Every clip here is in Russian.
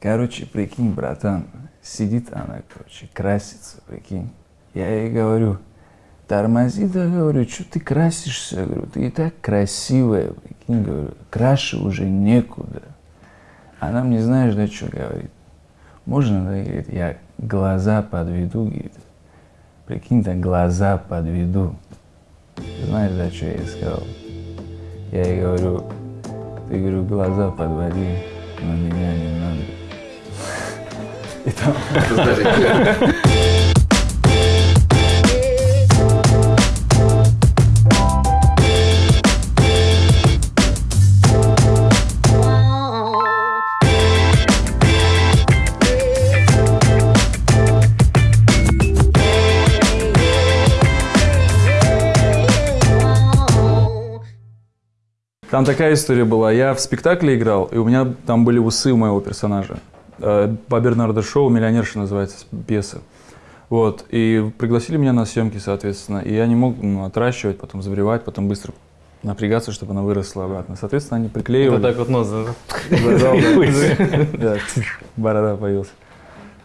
Короче, прикинь, братан, сидит она, короче, красится, прикинь. Я ей говорю, тормози, да, говорю, что ты красишься, говорю, ты и так красивая, прикинь, говорю, краше уже некуда. Она мне, знаешь, да, что говорит? Можно, да, говорит, я глаза подведу, говорит. Прикинь, да, глаза подведу. Знаешь, да, что я ей сказал? Я ей говорю, ты, говорю, глаза подводи, но меня не надо. И там... Там такая история была. Я в спектакле играл, и у меня там были усы у моего персонажа. Э, По Бернарду Шоу «Миллионерша» называется пьеса. Вот, и пригласили меня на съемки, соответственно, и я не мог ну, отращивать, потом забревать, потом быстро напрягаться, чтобы она выросла обратно. Соответственно, они приклеивали. Вот так вот нос. да? Да, борода появилась.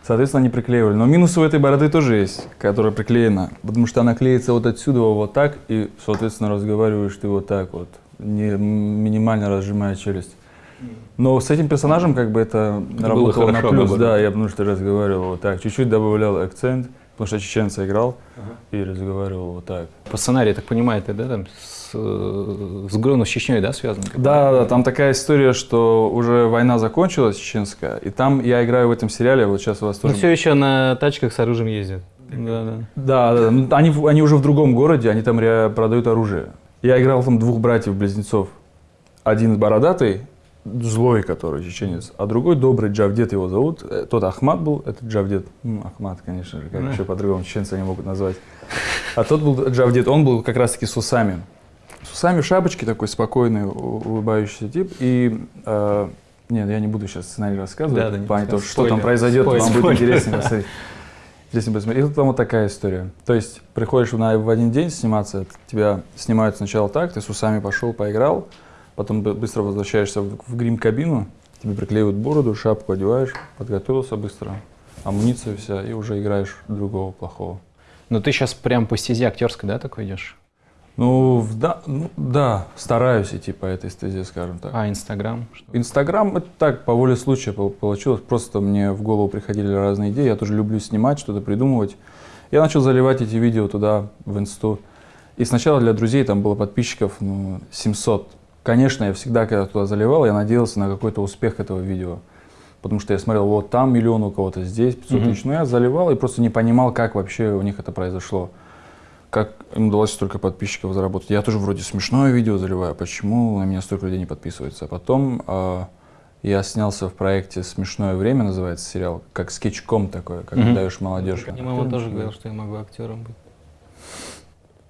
Соответственно, они приклеивали. Но минусы у этой бороды тоже есть, которая приклеена. Потому что она клеится вот отсюда вот так, и, соответственно, разговариваешь ты вот так вот, не минимально разжимая челюсть. Но с этим персонажем как бы это, работало на плюс, наоборот. да, я потому что разговаривал вот так, чуть-чуть добавлял акцент, потому что чеченца играл и разговаривал вот так. По сценарию, я так понимаю, это да, там с, э, с Грону с Чечней, да, связано? Да, да, там такая история, что уже война закончилась, чеченская, и там я играю в этом сериале, вот сейчас у вас Но тоже... все еще на тачках с оружием ездят. Да, да. Да, да, ну, они, они уже в другом городе, они там продают оружие. Я играл там двух братьев-близнецов. Один бородатый, злой, который чеченец, а другой добрый, Джавдет его зовут. Э, Тот Ахмат был, этот Джавдет. Ну, Ахмат, конечно же, как еще по-другому чеченцы они могут назвать. А тот был Джавдет, он был как раз-таки с усами. С усами в шапочке, такой спокойный, улыбающийся тип. И, э, нет, я не буду сейчас сценарий рассказывать, Да, да, не рассказывай. что там Спойлер. произойдет, вам Спойлер. будет интереснее посмотреть. Интересно посмотреть. И тут там вот такая история. То есть приходишь на, в один день сниматься, тебя снимают сначала так, ты с усами пошел, поиграл, потом бы- быстро возвращаешься в, в грим-кабину, тебе приклеивают бороду, шапку одеваешь, подготовился быстро, амуниция вся, и уже играешь другого плохого. Но ты сейчас прям по стезе актерской, да, такой идешь? Ну, да, ну, да, стараюсь идти по этой стезе, скажем так. А, Инстаграм? Инстаграм это так, по воле случая пол- получилось. Просто мне в голову приходили разные идеи. Я тоже люблю снимать, что-то придумывать. Я начал заливать эти видео туда, в инсту. И сначала для друзей там было подписчиков ну, 700. Конечно, я всегда, когда туда заливал, я надеялся на какой-то успех этого видео. Потому что я смотрел, вот там миллион у кого-то, здесь 500 Мгм. тысяч. Но я заливал и просто не понимал, как вообще у них это произошло. Как им удалось столько подписчиков заработать. Я тоже вроде смешное видео заливаю, почему на меня столько людей не подписывается. А потом а, я снялся в проекте «Смешное время» называется сериал, как скетчком такое, как Мгм. даешь молодежь. Мне мама тоже говорила, что я могу актером быть.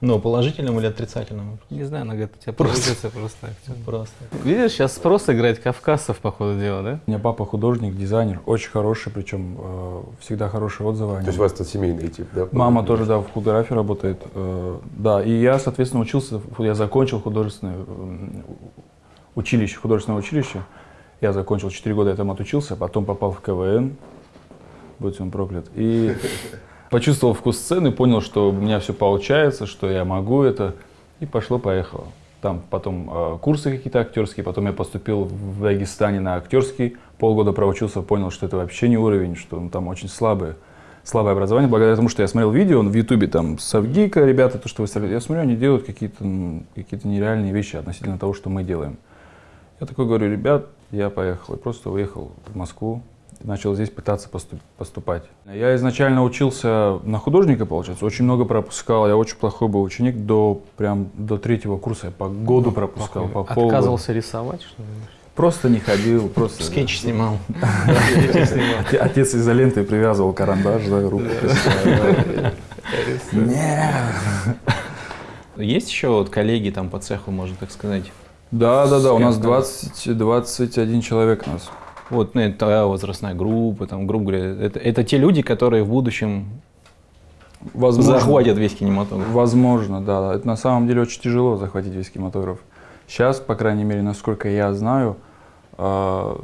Ну, положительным или отрицательным? Не знаю, она говорит, у тебя просто, просто. Просто. Видишь, сейчас спрос играть кавказцев, по ходу дела, да? У меня папа художник, дизайнер, очень хороший, причем э, всегда хорошие отзывы То есть у вас тут семейный тип, да? Мама тоже, да, в фотографии работает. э, да, и я, соответственно, учился, я закончил художественное училище, художественное училище. Я закончил 4 года, я там отучился, потом попал в КВН, будь он проклят. И почувствовал вкус сцены, понял, что у меня все получается, что я могу это, и пошло-поехало. Там потом э, курсы какие-то актерские, потом я поступил в Дагестане на актерский, полгода проучился, понял, что это вообще не уровень, что ну, там очень слабое, слабое образование, благодаря тому, что я смотрел видео в Ютубе, там, Савгика, ребята, то, что вы я смотрю, они делают какие-то м, какие-то нереальные вещи относительно того, что мы делаем. Я такой говорю, ребят, я поехал, и просто уехал в Москву, начал здесь пытаться поступ- поступать. Я изначально учился на художника, получается, очень много пропускал, я очень плохой был ученик, до, прям до третьего курса я по году пропускал, по полгода. Отказывался рисовать, что ли? Просто не ходил, просто... Скетч снимал. Оте- Отец изолентой привязывал карандаш, да, руку. Нет. Есть еще вот коллеги там по цеху, можно так сказать? Да, да, да, у нас Кем 20, 21 человек у нас. Вот, ну, это твоя возрастная группа, там, грубо говоря, это, это те люди, которые в будущем Возможно. захватят весь кинематограф. Возможно, да. Это на самом деле очень тяжело захватить весь кинематограф. Сейчас, по крайней мере, насколько я знаю, э,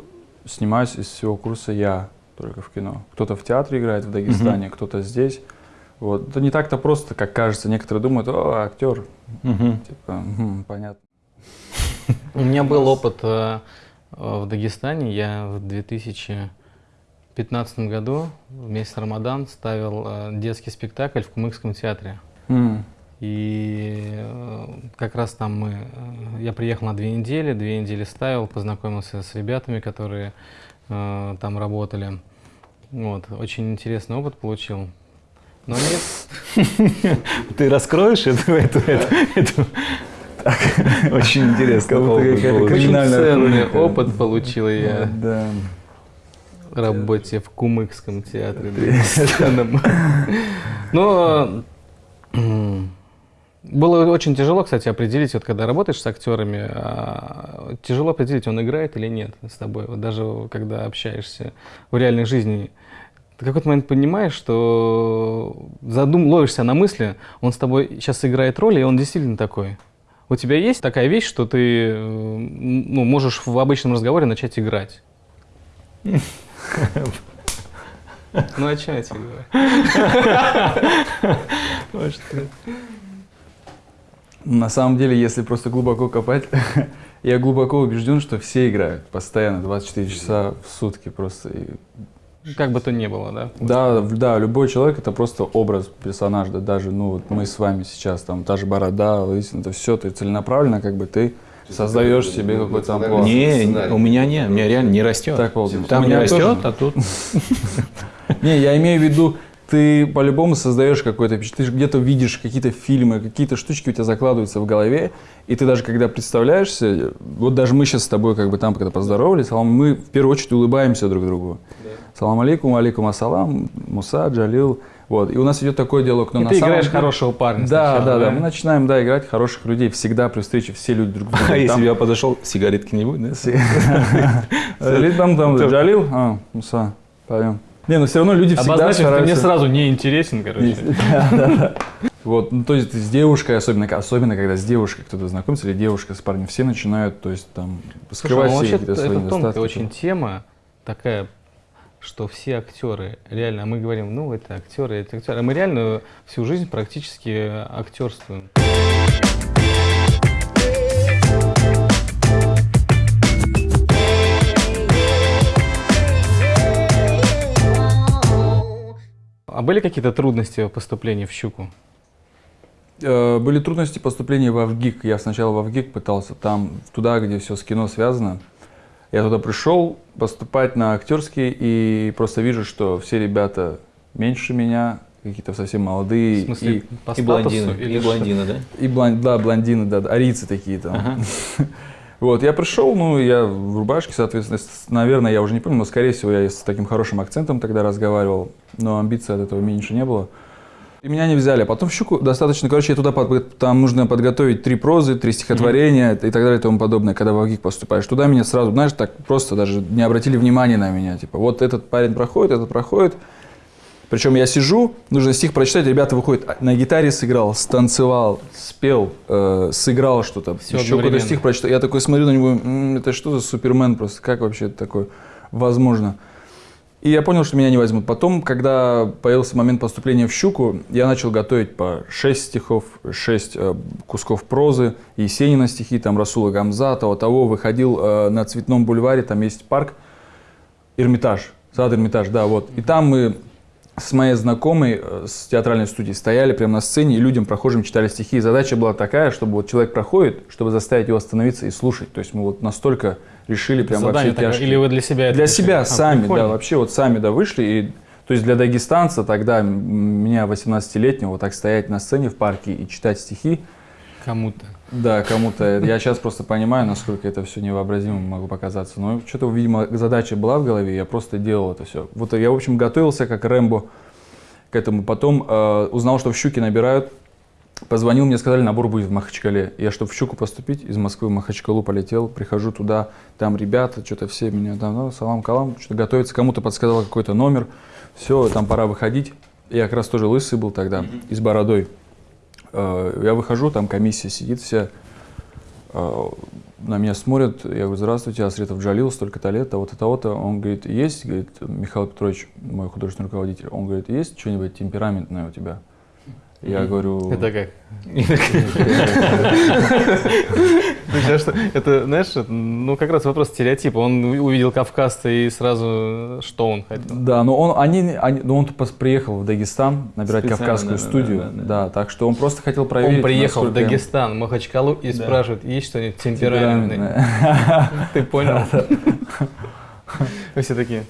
снимаюсь из всего курса я только в кино. Кто-то в театре играет в Дагестане, mm-hmm. кто-то здесь. Вот. Это не так-то просто, как кажется. Некоторые думают, о, актер. Mm-hmm. Типа, угу, понятно. У меня был опыт э, в Дагестане. Я в 2015 году вместе с Рамадан ставил э, детский спектакль в Кумыкском театре. Mm. И э, как раз там мы, э, я приехал на две недели, две недели ставил, познакомился с ребятами, которые э, там работали. Вот, очень интересный опыт получил. Но нет. Ты раскроешь эту, эту, эту, эту? Очень интересно. Ценный опыт получил я. Да. Работе в Кумыкском театре. Но было очень тяжело, кстати, определить, вот когда работаешь с актерами, а, тяжело определить, он играет или нет с тобой. Вот даже когда общаешься в реальной жизни, ты в какой-то момент понимаешь, что задум, ловишься на мысли, он с тобой сейчас играет роль, и он действительно такой. У тебя есть такая вещь, что ты ну, можешь в обычном разговоре начать играть? Ну, о чем я тебе говорю? На самом деле, если просто глубоко копать, я глубоко убежден, что все играют постоянно, 24 часа в сутки просто. Как бы то ни было, да? Да, да, любой человек это просто образ персонажа, да, даже, ну, вот мы с вами сейчас, там, та же борода, лысина, это все, ты целенаправленно, как бы, ты создаешь себе какой-то амплуа. Не, у меня не, у меня реально не растет. Так, вот, Там не растет, а тут... Не, я имею в виду, ты по-любому создаешь какой-то впечатление, ты где-то видишь какие-то фильмы, какие-то штучки у тебя закладываются в голове, и ты даже когда представляешься, вот даже мы сейчас с тобой как бы там когда поздоровались, мы в первую очередь улыбаемся друг другу. Да. Салам алейкум, алейкум ассалам, Муса, Джалил. Вот. И у нас идет такой диалог. Но и на ты самом играешь деле... хорошего парня Да, сначала, да, да, да. Мы начинаем, да, играть хороших людей. Всегда при встрече все люди друг другу. А если я подошел, сигаретки не будет, да? Там, там, Джалил, а, Муса, поем. Не, но все равно люди всегда Обозначим, стараются... ты мне сразу не интересен, короче. Да, да, да. Вот, ну, то есть с девушкой, особенно, особенно когда с девушкой кто-то знакомится, или девушка с парнем, все начинают, то есть там, скрывать Слушай, ну, все какие-то свои это недостатки. Это очень тема такая, что все актеры, реально, мы говорим, ну, это актеры, это актеры, а мы реально всю жизнь практически актерствуем. А были какие-то трудности поступления в «Щуку»? Э, были трудности поступления в Авгик. Я сначала в Авгик пытался, там, туда, где все с кино связано. Я туда пришел поступать на актерский и просто вижу, что все ребята меньше меня, какие-то совсем молодые. В смысле, и, по и блондины, или и блондины, да? И блон, да, блондины, да, арийцы такие там. Ага. Вот, я пришел, ну, я в рубашке, соответственно, наверное, я уже не помню, но, скорее всего, я с таким хорошим акцентом тогда разговаривал, но амбиций от этого меньше не было. И меня не взяли. Потом в щуку достаточно, короче, я туда, там нужно подготовить три прозы, три стихотворения mm-hmm. и так далее и тому подобное, когда в АГИК поступаешь. Туда меня сразу, знаешь, так просто даже не обратили внимания на меня. Типа, вот этот парень проходит, этот проходит. Причем я сижу, нужно стих прочитать, ребята выходят, а, на гитаре сыграл, станцевал, спел, э, сыграл что-то, еще какой-то стих прочитал. Я такой смотрю на него, м-м, это что за супермен просто, как вообще это такое возможно? И я понял, что меня не возьмут. Потом, когда появился момент поступления в «Щуку», я начал готовить по 6 стихов, 6 э, кусков прозы, Есенина стихи, там Расула Гамзатова, того, выходил э, на Цветном бульваре, там есть парк, Эрмитаж, сад Эрмитаж, да, вот. И там мы с моей знакомой э, с театральной студии стояли прямо на сцене и людям, прохожим, читали стихи. И задача была такая, чтобы вот человек проходит, чтобы заставить его остановиться и слушать. То есть мы вот настолько решили прям Задание вообще тяжкие. Или вы для себя Для себя а, сами, прикольно. да, вообще вот сами, да, вышли. И, то есть для дагестанца тогда, меня 18-летнего, вот так стоять на сцене в парке и читать стихи. Кому-то. Да, кому-то. Я сейчас просто понимаю, насколько это все невообразимо могу показаться. Но что-то, видимо, задача была в голове, я просто делал это все. Вот я, в общем, готовился как Рэмбо к этому. Потом э, узнал, что в Щуке набирают. Позвонил, мне сказали, набор будет в Махачкале. Я, чтобы в Щуку поступить, из Москвы в Махачкалу полетел. Прихожу туда, там ребята, что-то все меня там, ну, салам-калам, что-то готовится. Кому-то подсказал какой-то номер. Все, там пора выходить. Я как раз тоже лысый был тогда, и с бородой. Э, я выхожу, там комиссия сидит вся, э, на меня смотрят, я говорю, здравствуйте, Асретов Джалил, столько-то лет, того-то, того-то. Он говорит, есть, говорит, Михаил Петрович, мой художественный руководитель, он говорит, есть что-нибудь темпераментное у тебя? Я говорю... Это как? Это, знаешь, ну как раз вопрос стереотипа. Он увидел кавказца и сразу что он хотел? Да, но он, они, они, ну он приехал в Дагестан набирать кавказскую студию, да, так что он просто хотел проверить. Он приехал в Дагестан, Махачкалу и спрашивает, есть что-нибудь темпераментное? Ты понял? Вы все такие.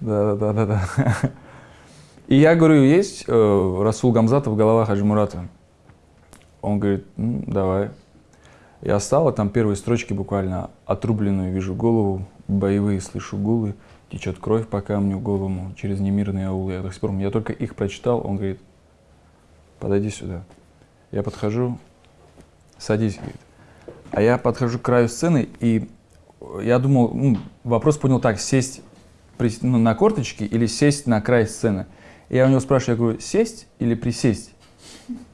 Да, да, да, да. И я говорю, есть э, Расул Гамзатов, голова Хаджи Мурата? Он говорит, «М, давай. Я стал, а там первые строчки буквально отрубленную вижу голову, боевые слышу гулы, течет кровь по камню голому через немирные аулы. Я до сих пор, я только их прочитал, он говорит, подойди сюда. Я подхожу, садись, говорит. А я подхожу к краю сцены, и я думал, ну, вопрос понял так, сесть ну, на корточки или сесть на край сцены. Я у него спрашиваю, я говорю, сесть или присесть?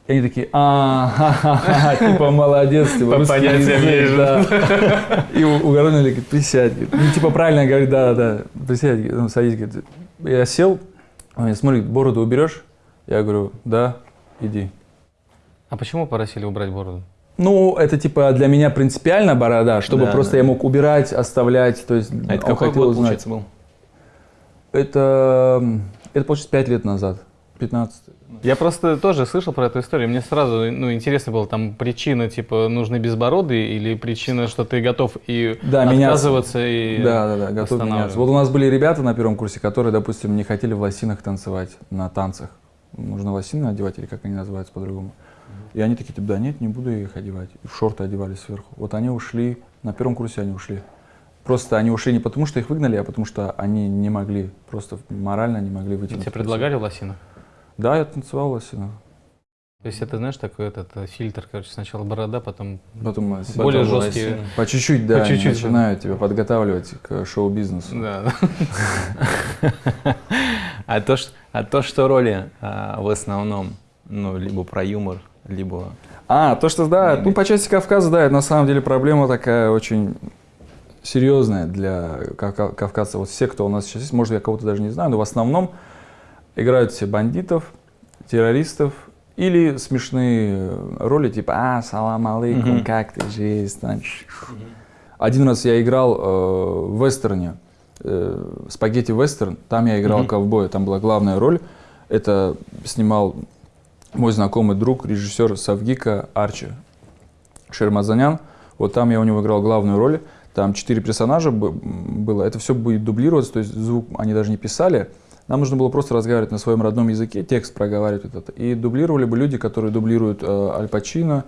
И они такие, а, типа, молодец, типа, По понятиям язык, да. И у- угорный говорит, присядь. Ну, типа, правильно говорит, да-да-да, присядь, говорит, ну, садись, говорит. Я сел, он мне смотрит, бороду уберешь? Я говорю, да, иди. А почему попросили убрать бороду? Ну, это типа для меня принципиально борода, чтобы Да, просто да. я мог убирать, оставлять, то есть А это какой хотел год, узнать. получается, был? Это, это получается 5 лет назад, 15. Я просто тоже слышал про эту историю. Мне сразу ну, интересно было, там причина, типа, нужны безбородые или причина, что ты готов и Да, меняться. отказываться и Да, да, да, готов меняться. Вот у нас были ребята на первом курсе, которые, допустим, не хотели в лосинах танцевать на танцах. Нужно лосины одевать, или как они называются по-другому. И они такие, типа, да нет, не буду их одевать. И в шорты одевали сверху. Вот они ушли, на первом курсе они ушли. Просто они ушли не потому, что их выгнали, а потому что они не могли, просто морально не могли выйти. Тебе предлагали в лосинах? Да, я танцевал в лосинах. То есть это, знаешь, такой этот э, фильтр, короче, сначала борода, потом Потом э, более Потом жесткие. лосины. по чуть-чуть, да, По чуть-чуть, да. начинают тебя подготавливать к шоу-бизнесу. Да, А то, что, а то, что роли а, в основном, ну, либо про юмор, либо... А, то, что, да, ну, по части Кавказа, да, это на самом деле проблема такая очень серьезная для кавка- кавказцев. Вот все, кто у нас сейчас есть, может, я кого-то даже не знаю, но в основном играют все бандитов, террористов или смешные роли, типа «А, салам алейкум, Мгм. как ты, жизнь?» там. Один раз я играл э, в вестерне, э, спагетти вестерн, там я играл Мгм. ковбоя, там была главная роль. Это снимал мой знакомый друг, режиссер Савгика Арчи Шермазанян. Вот там я у него играл главную роль. Там четыре персонажа было. Это все будет дублироваться, то есть звук они даже не писали. Нам нужно было просто разговаривать на своем родном языке, текст проговаривать вот это. И дублировали бы люди, которые дублируют э, Аль Пачино,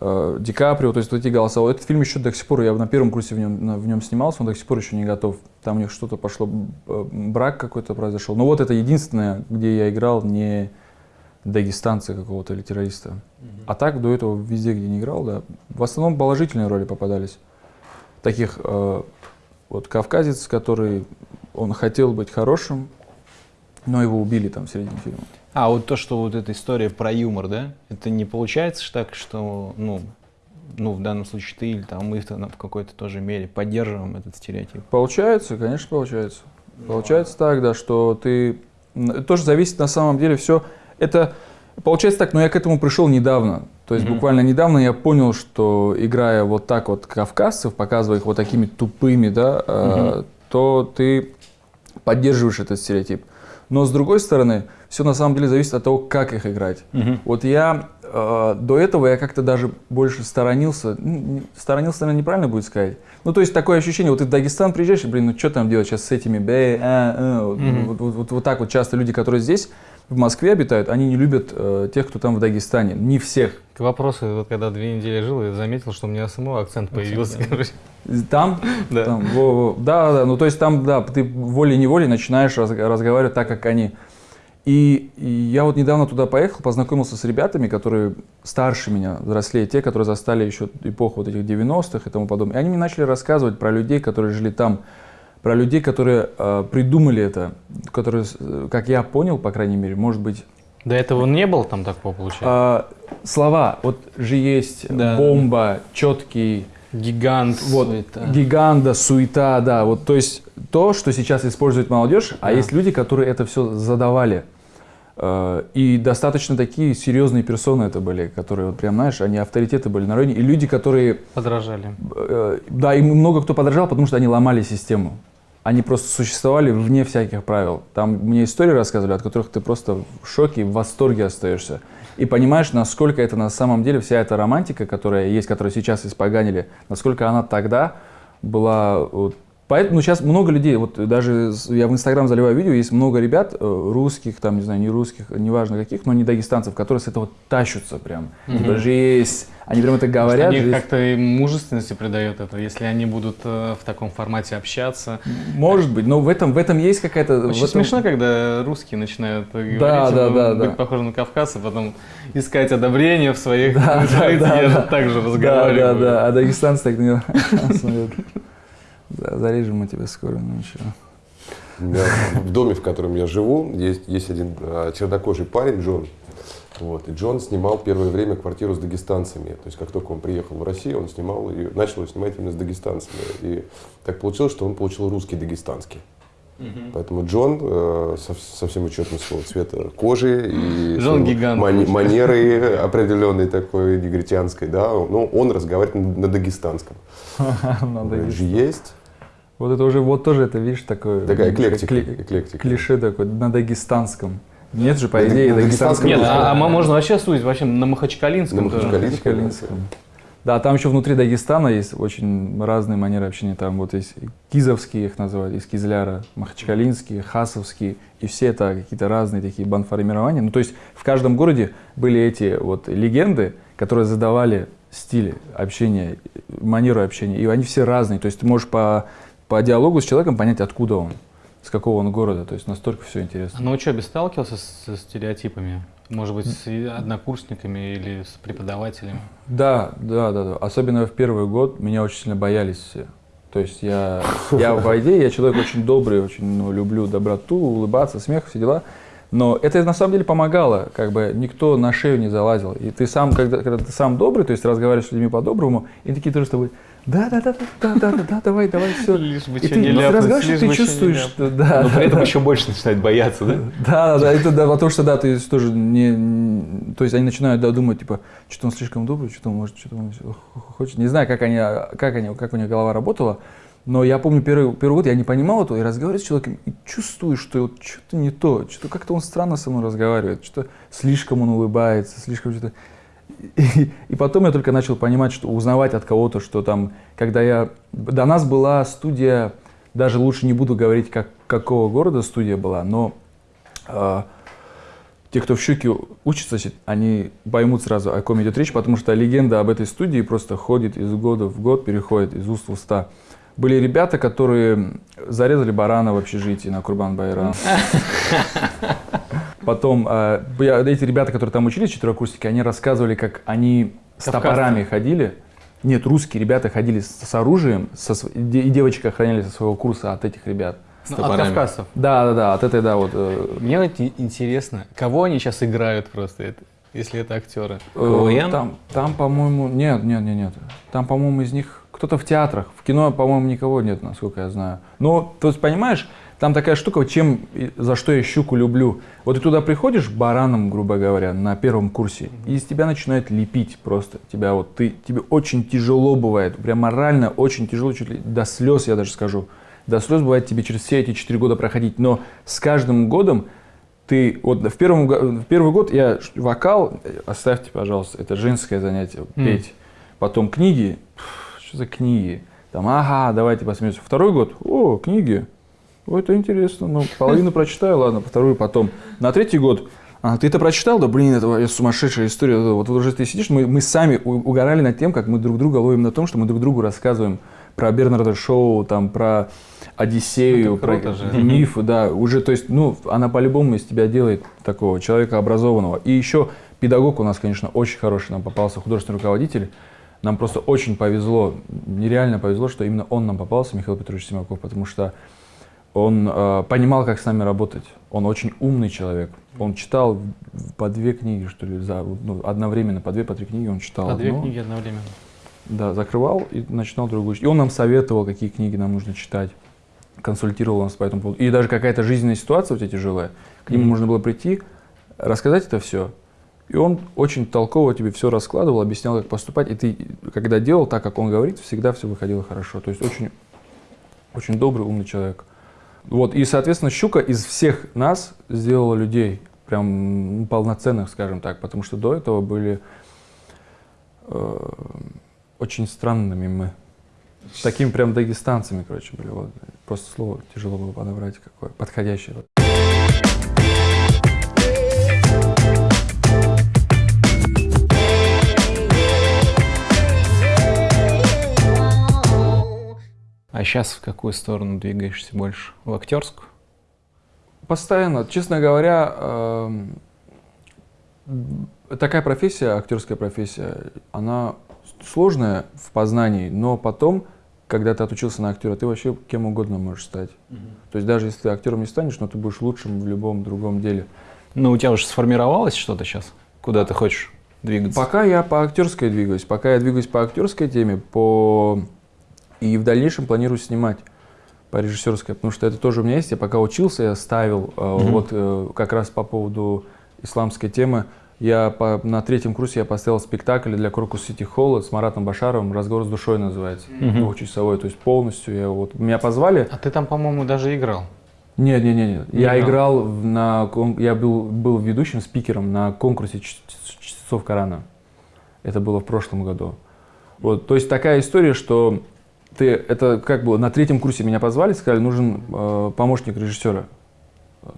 э, Ди Каприо, то есть вот эти голоса. Вот Этот фильм еще до сих пор, я на первом курсе в нем, на- в нем снимался, он до сих пор еще не готов. Там у них что-то пошло, э, брак какой-то произошел. Но вот это единственное, где я играл не дагестанца какого-то или террориста. А так до этого везде, где не играл, да, в основном положительные роли попадались. Таких э, вот кавказец, который он хотел быть хорошим, но его убили там в середине фильма. А вот то, что вот эта история про юмор, да, это не получается так, что, ну, ну, в данном случае ты или там мы в какой-то тоже мере поддерживаем этот стереотип. Получается, конечно, получается. Получается так, да, что ты... Это тоже зависит на самом деле все. Это получается так, но я к этому пришел недавно. То есть Мгм. буквально недавно я понял, что играя вот так вот кавказцев, показывая их вот такими тупыми, да, э, Мгм. то ты поддерживаешь этот стереотип. Но с другой стороны, все на самом деле зависит от того, как их играть. Вот я э, до этого я как-то даже больше сторонился, сторонился, наверное, неправильно будет сказать. Ну, то есть такое ощущение, вот ты в Дагестан приезжаешь, и, блин, ну что там делать сейчас с этими, бе, а, а, вот, Мгм. вот, вот- вот- вот так вот часто люди, которые здесь, в Москве обитают, они не любят э, тех, кто там в Дагестане, не всех. К вопросу, вот когда две недели жил, я заметил, что у меня самого акцент появился. да. Там, Да. там, во- во. да, да, ну то есть там, да, ты волей-неволей начинаешь раз- разговаривать так, как они. И, и я вот недавно туда поехал, познакомился с ребятами, которые старше меня, взрослее, те, которые застали еще эпоху вот этих 90-х и тому подобное. И они мне начали рассказывать про людей, которые жили там, про людей, которые э, придумали это, которые, э, как я понял, по крайней мере, может быть, До этого не было там такого, получается? А, слова, вот же есть Да. бомба, четкий, Гигант. вот, Суета. гиганда, суета, да, вот, то есть то, что сейчас использует молодежь, а Да. есть люди, которые это все задавали. Э, И достаточно такие серьезные персоны это были, которые, вот прям, знаешь, они авторитеты были на районе. И люди, которые, Подражали. э, да, им много кто подражал, потому что они ломали систему. Они просто существовали вне всяких правил. Там мне истории рассказывали, от которых ты просто в шоке, в восторге остаешься. И понимаешь, насколько это на самом деле вся эта романтика, которая есть, которую сейчас испоганили, насколько она тогда была... вот, Поэтому ну, сейчас много людей, вот даже я в Инстаграм заливаю видео, есть много ребят, э, русских, там, не знаю, не русских, неважно каких, но не дагестанцев, которые с этого тащутся прям. Типа, жесть. Они прям это говорят. Они жесть. как-то и мужественности придает это, если они будут э, в таком формате общаться. Может быть, но в этом, в этом есть какая-то... Очень этом- смешно, когда русские начинают говорить, Да, да, да, быть да. похожим на Кавказ, а потом искать одобрение в своих Да, да, я да. же так же Да, разговариваю. да, да. А дагестанцы так на него смотрят. Да, зарежем мы тебя скоро, ну ничего. Меня в доме, в котором я живу, есть, есть один а, чернокожий парень, Джон. Вот. И Джон снимал первое время квартиру с дагестанцами. То есть, как только он приехал в Россию, он снимал ее, начал ее снимать именно с дагестанцами. И так получилось, что он получил русский дагестанский. Поэтому Джон э, со, со всем учетом своего цвета кожи и Джон гигант, мани- манеры определенной такой негритянской, да, ну, он разговаривает на, на дагестанском. Есть. Вот это уже, вот тоже это, видишь, такое... такая эклектика. кли- эклектика. Клише такое, на дагестанском. Нет же, по На идее, на дагестанском. Нет, а, а мо- можно вообще сузить вообще на Махачкалинском. На. Махачкалинском. Да, там еще внутри Дагестана есть очень разные манеры общения. Там вот есть кизовские их называют, из Кизляра, махачкалинские, хасовские. И все это какие-то разные такие банформирования. Ну, то есть в каждом городе были эти вот легенды, которые задавали стиль общения, манеру общения. И они все разные. То есть ты можешь по, по диалогу с человеком понять, откуда он, с какого он города. То есть настолько все интересно. А на учебе сталкивался с, со стереотипами? Может быть, с однокурсниками или с преподавателями? Да, да, да, да. Особенно в первый год меня очень сильно боялись все. То есть я, я по идее, я человек очень добрый, очень ну, люблю доброту, улыбаться, смех, все дела. Но это на самом деле помогало, как бы никто на шею не залазил. И ты сам, когда, когда ты сам добрый, то есть разговариваешь с людьми по-доброму, и такие тоже с тобой, да, да, да, да, да, да, да, давай, давай, все. Лишь бы И ты не разговариваешь, лишь ты бы чувствуешь, что да. Но при этом да. еще больше начинает бояться, да? Да, да, да, это да, потому что да, ты тоже не, не- то есть они начинают да, думать, типа, что он слишком добрый, что он может, что он хочет. Не знаю, как они, как они, как у них голова работала, но я помню первый, первый год я не понимал этого и разговариваю с человеком и чувствую, что вот что-то не то, что как-то он странно со мной разговаривает, что слишком он улыбается, слишком что-то. И, и потом я только начал понимать, что узнавать от кого-то, что там, когда я... До нас была студия, даже лучше не буду говорить, как, какого города студия была, но а, те, кто в щуке учатся, они поймут сразу, о ком идет речь, потому что легенда об этой студии просто ходит из года в год, переходит из уст в уста. Были ребята, которые зарезали барана в общежитии на Курбан-Байрам. Потом я- эти ребята, которые там учились, четверокурсники, они рассказывали, как они с Кавказцы. топорами ходили. Нет, русские ребята ходили с, с оружием, со и де- и девочек охраняли со своего курса от этих ребят. Ну, от топорами. кавказцев. Да, да, да, от этой, да, вот. э, Мне вот интересно, кого они сейчас играют просто, это, если это актеры? Э, КВН? Там, там, по-моему, нет, нет, нет, нет. Там, по-моему, из них кто-то в театрах. В кино, по-моему, никого нет, насколько я знаю. Но, то есть, понимаешь, там такая штука, чем, за что я щуку люблю. Вот ты туда приходишь бараном, грубо говоря, на первом курсе, и из тебя начинают лепить просто. Тебя вот, ты, тебе очень тяжело бывает, прям морально очень тяжело, чуть ли до слез, я даже скажу. До слез бывает тебе через все эти четыре года проходить. Но с каждым годом ты вот в, первом, в первый год я вокал, э, оставьте, пожалуйста, это женское занятие, М. петь. Потом книги, пф, что за книги? Там, ага, давайте посмеемся. Второй год, о, книги, о, это интересно, ну, половину прочитаю, ладно, вторую потом. На третий год, а, ты это прочитал? Да, блин, это сумасшедшая история. Вот уже ты сидишь, мы, мы сами угорали над тем, как мы друг друга ловим на том, что мы друг другу рассказываем про Бернарда Шоу, там, про Одиссею, Это про же. мифы, да, уже, то есть, ну, она по-любому из тебя делает такого человека образованного. И еще педагог у нас, конечно, очень хороший нам попался, художественный руководитель. Нам просто очень повезло, нереально повезло, что именно он нам попался, Михаил Петрович Симаков, потому что Он э, понимал, как с нами работать. Он очень умный человек. Он читал по две книги, что ли, за, ну, одновременно, по две, по три книги он читал. По две книги одновременно. Да, закрывал и начинал другую. И он нам советовал, какие книги нам нужно читать, консультировал нас по этому поводу. И даже какая-то жизненная ситуация у тебя тяжелая, к нему Мгм. можно было прийти, рассказать это все. И он очень толково тебе все раскладывал, объяснял, как поступать. И ты, когда делал так, как он говорит, всегда все выходило хорошо. То есть очень, очень добрый, умный человек. Вот, и, соответственно, Щука из всех нас сделала людей, прям ну, полноценных, скажем так, потому что до этого были э, очень странными мы. Такими прям дагестанцами, короче, были. Вот. Просто слово тяжело было подобрать какое подходящее. А сейчас в какую сторону двигаешься больше? В актерскую? Постоянно, честно говоря, эм, такая профессия, актерская профессия, она сложная в познании, но потом, когда ты отучился на актера, ты вообще кем угодно можешь стать. То есть даже если ты актером не станешь, но ты будешь лучшим в любом другом деле. Ну, у тебя уже сформировалось что-то сейчас? Куда ты хочешь двигаться? Пока я по актерской двигаюсь, пока я двигаюсь по актерской теме, по и в дальнейшем планирую снимать по режиссерской, потому что это тоже у меня есть. Я пока учился, я ставил э, Мгм. вот э, как раз по поводу исламской темы. Я по- на третьем курсе я поставил спектакль для Крокус Сити Холла с Маратом Башаровым «Разговор с душой» называется. Мгм. Двухчасовой, то есть полностью. Я вот, меня позвали. А ты там, по-моему, даже играл. Нет, нет, нет, нет. Не Я играл? на, я был, был ведущим спикером на конкурсе ч- ч- чтецов Корана. Это было в прошлом году. Вот, то есть такая история, что ты, это как было, на третьем курсе меня позвали, сказали, нужен э, помощник режиссера.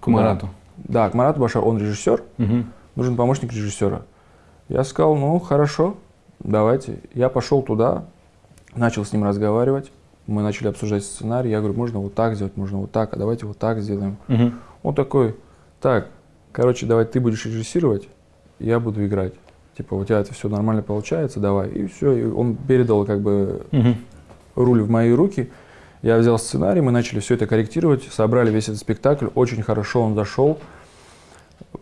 К Марату. Да, к Марату Башар, он режиссер, Мгм. нужен помощник режиссера. Я сказал, ну хорошо, давайте. Я пошел туда, начал с ним разговаривать, мы начали обсуждать сценарий, я говорю, можно вот так сделать, можно вот так, а давайте вот так сделаем. Мгм. Он такой, так, короче, давай ты будешь режиссировать, я буду играть. Типа, у тебя это все нормально получается, давай. И все, и он передал как бы Мгм. Руль в мои руки. Я взял сценарий, мы начали все это корректировать, собрали весь этот спектакль, очень хорошо он зашел.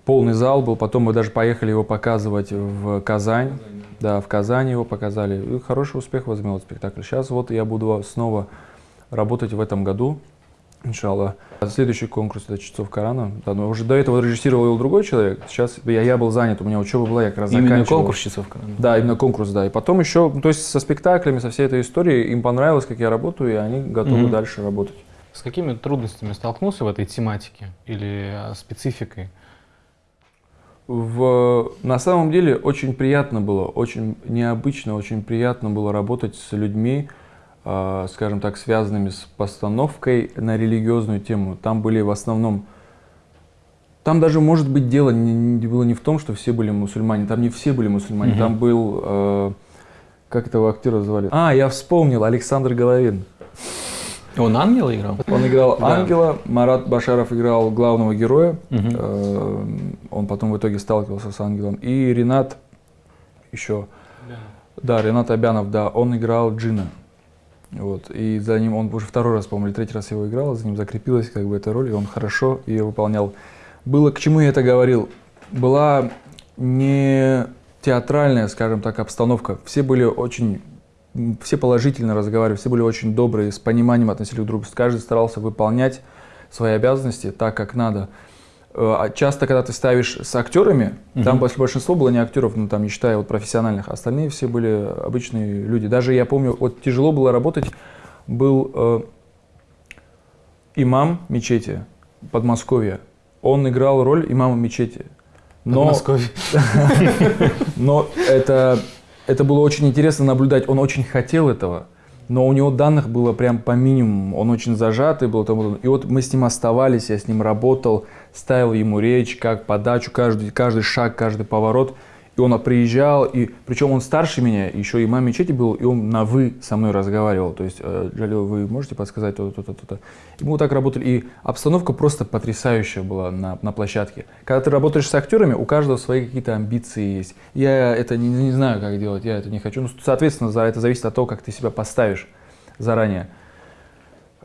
Полный зал был, потом мы даже поехали его показывать в Казань. Да, в Казани его показали. И хороший успех возымел спектакль. Сейчас вот я буду снова работать в этом году, иншаллах. А Следующий конкурс это «Чтецов Корана». Да, но уже до этого режиссировал его другой человек. Сейчас я, я был занят, у меня учеба была, я как раз Именно заканчивал. конкурс часов Корана? Да, именно конкурс, да. И потом еще, ну, то есть со спектаклями, со всей этой историей, им понравилось, как я работаю, и они готовы Мгм. дальше работать. С какими трудностями столкнулся в этой тематике или а, спецификой? В, на самом деле очень приятно было, очень необычно, очень приятно было работать с людьми, э, скажем так, связанными с постановкой на религиозную тему. Там были в основном... Там даже, может быть, дело не, не- было не в том, что все были мусульмане. Там не все были мусульмане. Мгм. Там был... э, как этого актера звали? А, я вспомнил, Александр Головин. Он ангела играл? Он играл Да. ангела, Марат Башаров играл главного героя. Мгм. Э, Он потом в итоге сталкивался с ангелом. И Ренат еще, да, Ренат Абянов, да, он играл Джина. Вот. И за ним, он уже второй раз, по-моему, или третий раз его играл, за ним закрепилась как бы эта роль, и он хорошо ее выполнял. Было, к чему я это говорил? Была не театральная, скажем так, обстановка. Все были очень, все положительно разговаривали, все были очень добрые, с пониманием относились друг к другу. Каждый старался выполнять свои обязанности так, как надо. Э, а Часто, когда ты ставишь с актерами, там Мгм. больш- большинство было не актеров, ну там не считая вот профессиональных, остальные все были обычные люди. Даже я помню, вот тяжело было работать, был э, имам мечети Подмосковья. Он играл роль имама мечети. Но, Подмосковье. но это, это было очень интересно наблюдать. Он очень хотел этого, но у него данных было прям по минимуму. Он очень зажатый был. тому- И вот мы с ним оставались, я с ним работал, ставил ему речь, как подачу, каждый, каждый шаг, каждый поворот. И он приезжал, и причем он старше меня, еще имам мечети был, и он на «вы» со мной разговаривал. То есть, э, Джалил, вы можете подсказать то-то, то-то, то-то. И мы вот так работали. И обстановка просто потрясающая была на, на площадке. Когда ты работаешь с актерами, у каждого свои какие-то амбиции есть. Я это не, не знаю, как делать, я это не хочу. Ну, соответственно, за это зависит от того, как ты себя поставишь заранее.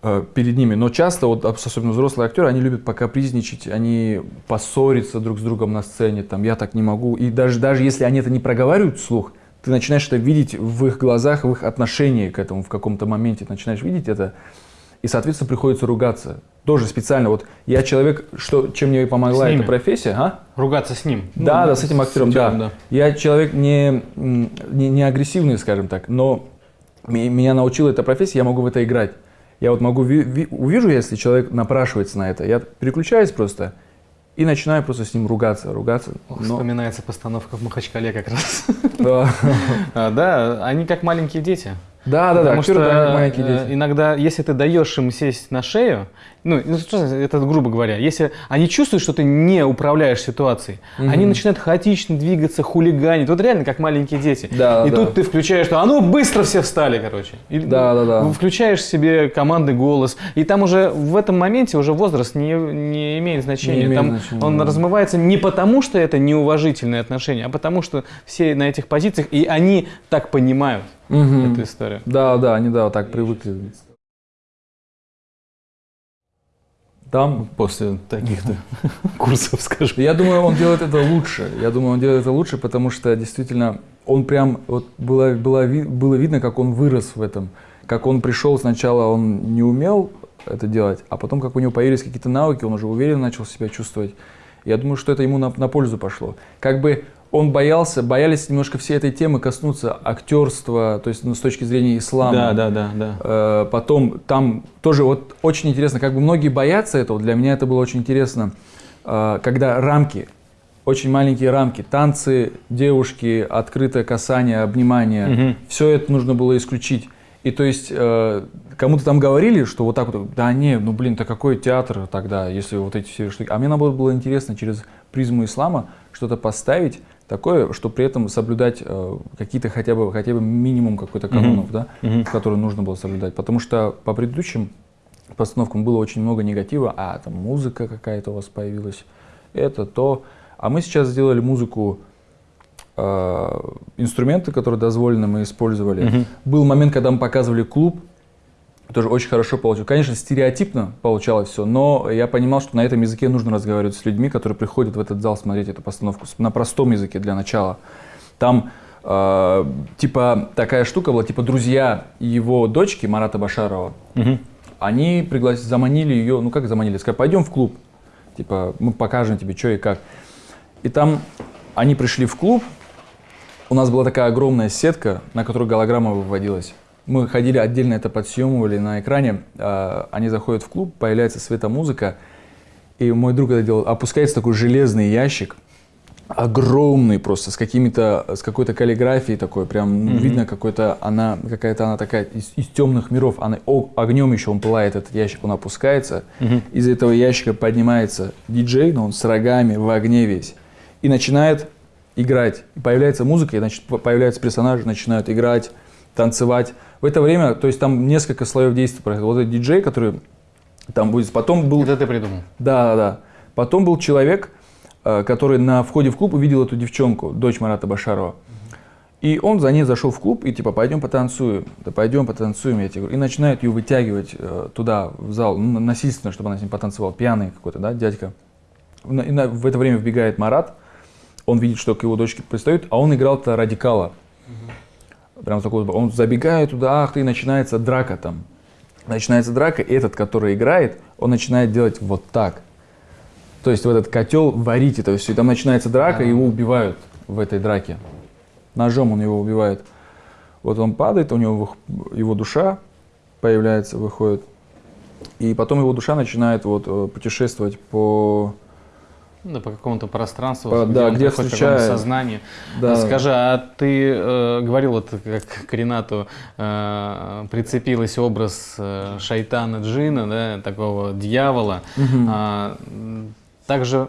Э, перед ними. Но часто, вот, особенно взрослые актеры, они любят покапризничать, они поссориться друг с другом на сцене, там, я так не могу. И даже, даже если они это не проговаривают вслух, ты начинаешь это видеть в их глазах, в их отношении к этому в каком-то моменте, начинаешь видеть это, и, соответственно, приходится ругаться. Тоже специально. Вот я человек, что, чем мне помогла С эта профессия, а? Ругаться с ним. Да, Ну, да, с этим актером, да. актером, да. Я человек не, не, не агрессивный, скажем так, но меня научила эта профессия, я могу в это играть. Я вот могу, ви- ви- увижу, если человек напрашивается на это, я переключаюсь просто и начинаю просто с ним ругаться, ругаться. Ох, Но- Вспоминается постановка в Махачкале как раз. Да, А, они как маленькие дети. да, да, Потому что да, как маленькие э, дети. иногда, если ты даешь им сесть на шею, ну, ну, это грубо говоря, если они чувствуют, что ты не управляешь ситуацией, они начинают хаотично двигаться, хулиганить. Вот реально как маленькие дети. Да, И да. тут ты включаешь, что а ну быстро все встали, короче. И, Да, да, да. Включаешь себе командный голос. И там уже в этом моменте уже возраст не, не имеет значения. Не имеет там значения, он да. размывается не потому, что это неуважительные отношения, а потому что все на этих позициях, и они так понимают Мгм. эту историю. Да, да, они да, вот так привыкли. Там После таких-то курсов, скажем. Я думаю, он делает это лучше. Я думаю, он делает это лучше, потому что действительно он прям вот было, было, было видно, как он вырос в этом. Как он пришел сначала, он не умел это делать, а потом, как у него появились какие-то навыки, он уже уверенно начал себя чувствовать. Я думаю, что это ему на, на пользу пошло. Как бы он боялся, боялись немножко всей этой темы коснуться актерства, то есть ну, с точки зрения ислама. Да, да, да, да. Э, Потом там тоже вот очень интересно, как бы многие боятся этого, для меня это было очень интересно, э, когда рамки, очень маленькие рамки, танцы, девушки, открытое касание, обнимание, Мгм. все это нужно было исключить. И то есть э, кому-то там говорили, что вот так вот, да не, ну блин, то какой театр тогда, если вот эти все штуки. А мне наоборот было интересно через призму ислама что-то поставить такое, что при этом соблюдать э, какие-то хотя бы, хотя бы минимум какой-то канонов, да, Мгм. которые нужно было соблюдать. Потому что по предыдущим постановкам было очень много негатива, а там музыка какая-то у вас появилась, это, то. А мы сейчас сделали музыку, э, инструменты, которые дозволены, мы использовали. Мгм. Был момент, когда мы показывали клуб, тоже очень хорошо получилось. Конечно, стереотипно получалось все, но я понимал, что на этом языке нужно разговаривать с людьми, которые приходят в этот зал смотреть эту постановку на простом языке для начала. Там э, типа такая штука была, типа друзья его дочки Марата Башарова, Мгм. они пригласили, заманили ее, ну как заманили, сказали, пойдем в клуб, типа мы покажем тебе, что и как. И там они пришли в клуб, у нас была такая огромная сетка, на которую голограмма выводилась. Мы ходили отдельно это подсъемывали на экране, а, они заходят в клуб, появляется светомузыка, и мой друг это делал, опускается такой железный ящик, огромный просто, с какими-то, с какой-то каллиграфией такой, прям ну, видно какой-то, она, какая-то она такая из, из темных миров, она, о, огнем еще он пылает, этот ящик, он опускается, из этого ящика поднимается диджей, но он с рогами, в огне весь, и начинает играть. Появляется музыка, и значит, по- появляются персонажи, начинают играть, танцевать. В это время, то есть там несколько слоев действия происходит. Вот этот диджей, который там будет, потом был... Это ты придумал. Да, да, да. Потом был человек, э, который на входе в клуб увидел эту девчонку, дочь Марата Башарова. И он за ней зашел в клуб и типа, пойдем потанцуем, да пойдем потанцуем, я тебе говорю. И начинает ее вытягивать э, туда, в зал, ну, насильственно, чтобы она с ним потанцевала. Пьяный какой-то, да, дядька. На- и на- в это время вбегает Марат, он видит, что к его дочке пристают, а он играл-то радикала. Прям такой, он забегает туда, ах ты, начинается драка там. Начинается драка, и этот, который играет, он начинает делать вот так. То есть в этот котел варить это все. И там начинается драка, и его убивают в этой драке. Ножом он его убивает. Вот он падает, у него его душа появляется, выходит. И потом его душа начинает вот э, путешествовать по... Ну, Да, по какому-то пространству, По- да, где к встречает. какому-то сознанию. Да. Скажи, а ты э, говорил, вот как к Ренату э, прицепилась образ э, шайтана джина, да, такого дьявола. А, м, также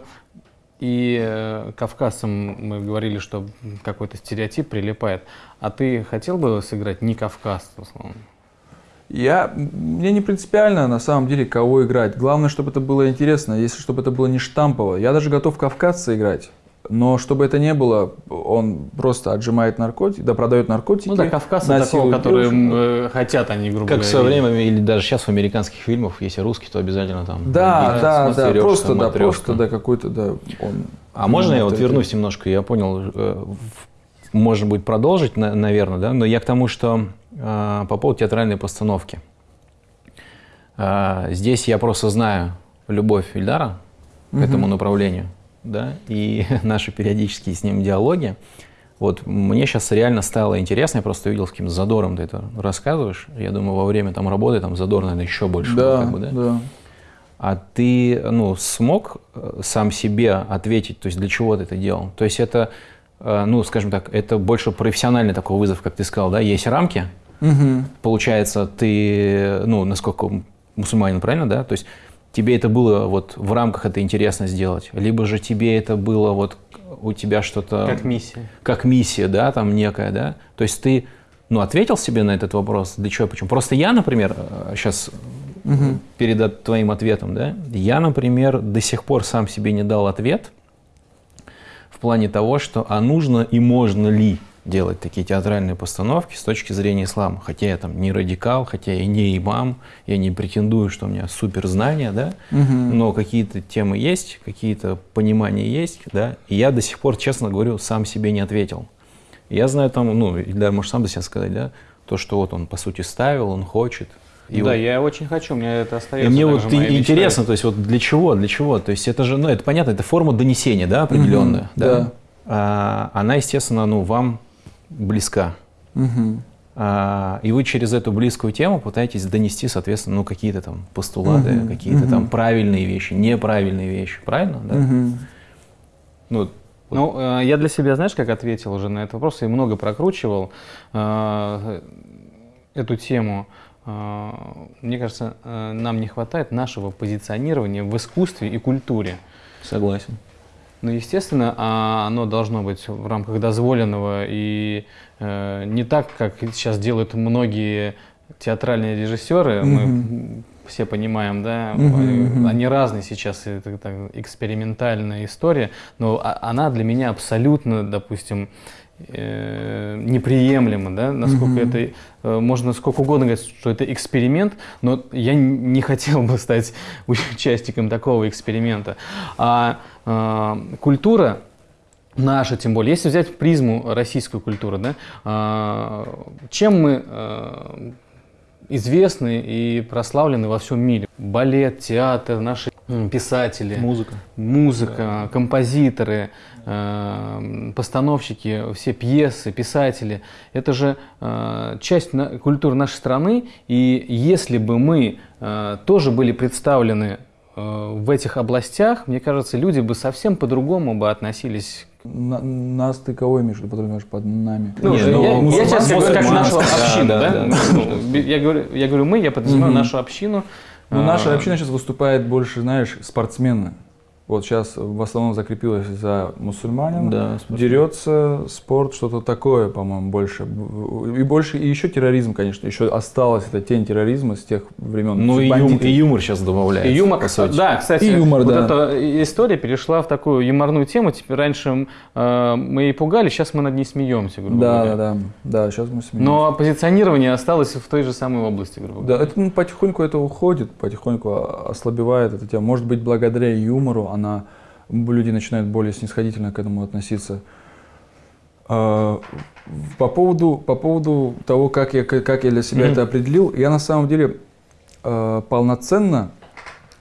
и э, кавказцам мы говорили, что какой-то стереотип прилипает. А ты хотел бы сыграть не кавказца, условно? Я, мне не принципиально на самом деле кого играть. Главное, чтобы это было интересно, если чтобы это было не штампово. Я даже готов кавказца играть. Но чтобы это не было, он просто отжимает наркотики, да, продает наркотики. Ну да, кавказцы такого, которые девушек. э, хотят, они, грубо Как в говоря. свое время, или даже сейчас в американских фильмах, если русский, то обязательно там. Да, да, да, смотрёшка, просто, да, просто, да, какой-то, да, он... А можно я вот вернусь немножко? Я понял, э, в- можно будет продолжить, на- наверное, да, но я к тому, что э, по поводу театральной постановки. Э, Здесь я просто знаю любовь Ильдара к этому направлению, да, и наши периодические с ним диалоги. Вот мне сейчас реально стало интересно, я просто увидел, с каким задором ты это рассказываешь. Я думаю, во время там работы там задор, наверное, еще больше. Да, как бы, да? да. А ты, ну, смог э, сам себе ответить, то есть для чего ты это делал? То есть это, ну, скажем так, это больше профессиональный такой вызов, как ты сказал, да? Есть рамки, Мгм. получается, ты, ну, насколько мусульманин, правильно, да? То есть тебе это было вот в рамках это интересно сделать, либо же тебе это было вот у тебя что-то Как миссия. как миссия, да, там некая, да. То есть ты, ну, ответил себе на этот вопрос, для чего, почему. Просто я, например, сейчас перед от- твоим ответом, да, я, например, до сих пор сам себе не дал ответ плане того, что а нужно и можно ли делать такие театральные постановки с точки зрения ислама. Хотя я там не радикал, хотя я не имам, я не претендую, что у меня суперзнания, да, но какие-то темы есть, какие-то понимания есть, да, и я до сих пор, честно говорю, сам себе не ответил. Я знаю там, ну, Ильдар, можешь сам до себя сказать, да, то, что вот он, по сути, ставил, он хочет. И да, вот- я очень хочу, меня это и остается. мне также вот и- интересно, то есть вот для чего, для чего? То есть это же, ну, это понятно, это форма донесения, да, определенная, Мгм, да? да. А, она, естественно, ну, вам близка. Мгм. А, и вы через эту близкую тему пытаетесь донести, соответственно, ну, какие-то там постулаты, Мгм, какие-то там мгм. правильные вещи, неправильные вещи, правильно? Да? Мгм. Ну, Ну, э, я для себя, знаешь, как ответил уже на этот вопрос, и много прокручивал э, эту тему. Э, Мне кажется, э, нам не хватает нашего позиционирования в искусстве и культуре. согласен. Ну, естественно, а, оно должно быть в рамках дозволенного и э, не так, как сейчас делают многие театральные режиссеры. Мы Мгм. все понимаем, да, они, мгм. они разные сейчас, это так, экспериментальная история, но а- она для меня абсолютно, допустим, э, неприемлема, да, насколько Мгм. это, э, можно сколько угодно говорить, что это эксперимент, но я не хотел бы стать участником такого эксперимента. А э, культура наша, тем более, если взять призму российскую культуру, да, а, чем мы э, известны и прославлены во всем мире? Балет, театр, наши писатели, Музыка. музыка, композиторы, э, постановщики, все пьесы, писатели. Это же э, часть на- культуры нашей страны. И если бы мы э, тоже были представлены э, в этих областях, мне кажется, люди бы совсем по-другому бы относились. На- нас ты кого имеешь, подразумеваешь под нами? Ну, Не, я, ну, я- я мусульман- сейчас говорю как нашу общину, да, да? да, да. Ну, я, говорю, я говорю мы, я подразумеваю Мгм. нашу общину. Ну, А, наша община сейчас выступает больше, знаешь, спортсмены. Вот сейчас в основном закрепилась за мусульманин, Да, дерется, спорт, что-то такое, по-моему, больше. И больше, и еще терроризм, конечно, еще осталась эта тень терроризма с тех времен. Ну и, юм- Бандиты. и юмор сейчас добавляется. И юмор, по сути. да, кстати, И юмор, вот да. эта история перешла в такую юморную тему. Теперь раньше э, мы и пугали, сейчас мы над ней смеемся, грубо Да, говоря. да, да, да, сейчас мы смеемся. Но позиционирование осталось в той же самой области, грубо Да, говоря. это ну, потихоньку это уходит, потихоньку ослабевает эта тема. Может быть, благодаря юмору она люди начинают более снисходительно к этому относиться. А, По поводу, по поводу того, как я, как я для себя Мгм. это определил, я на самом деле э, полноценно,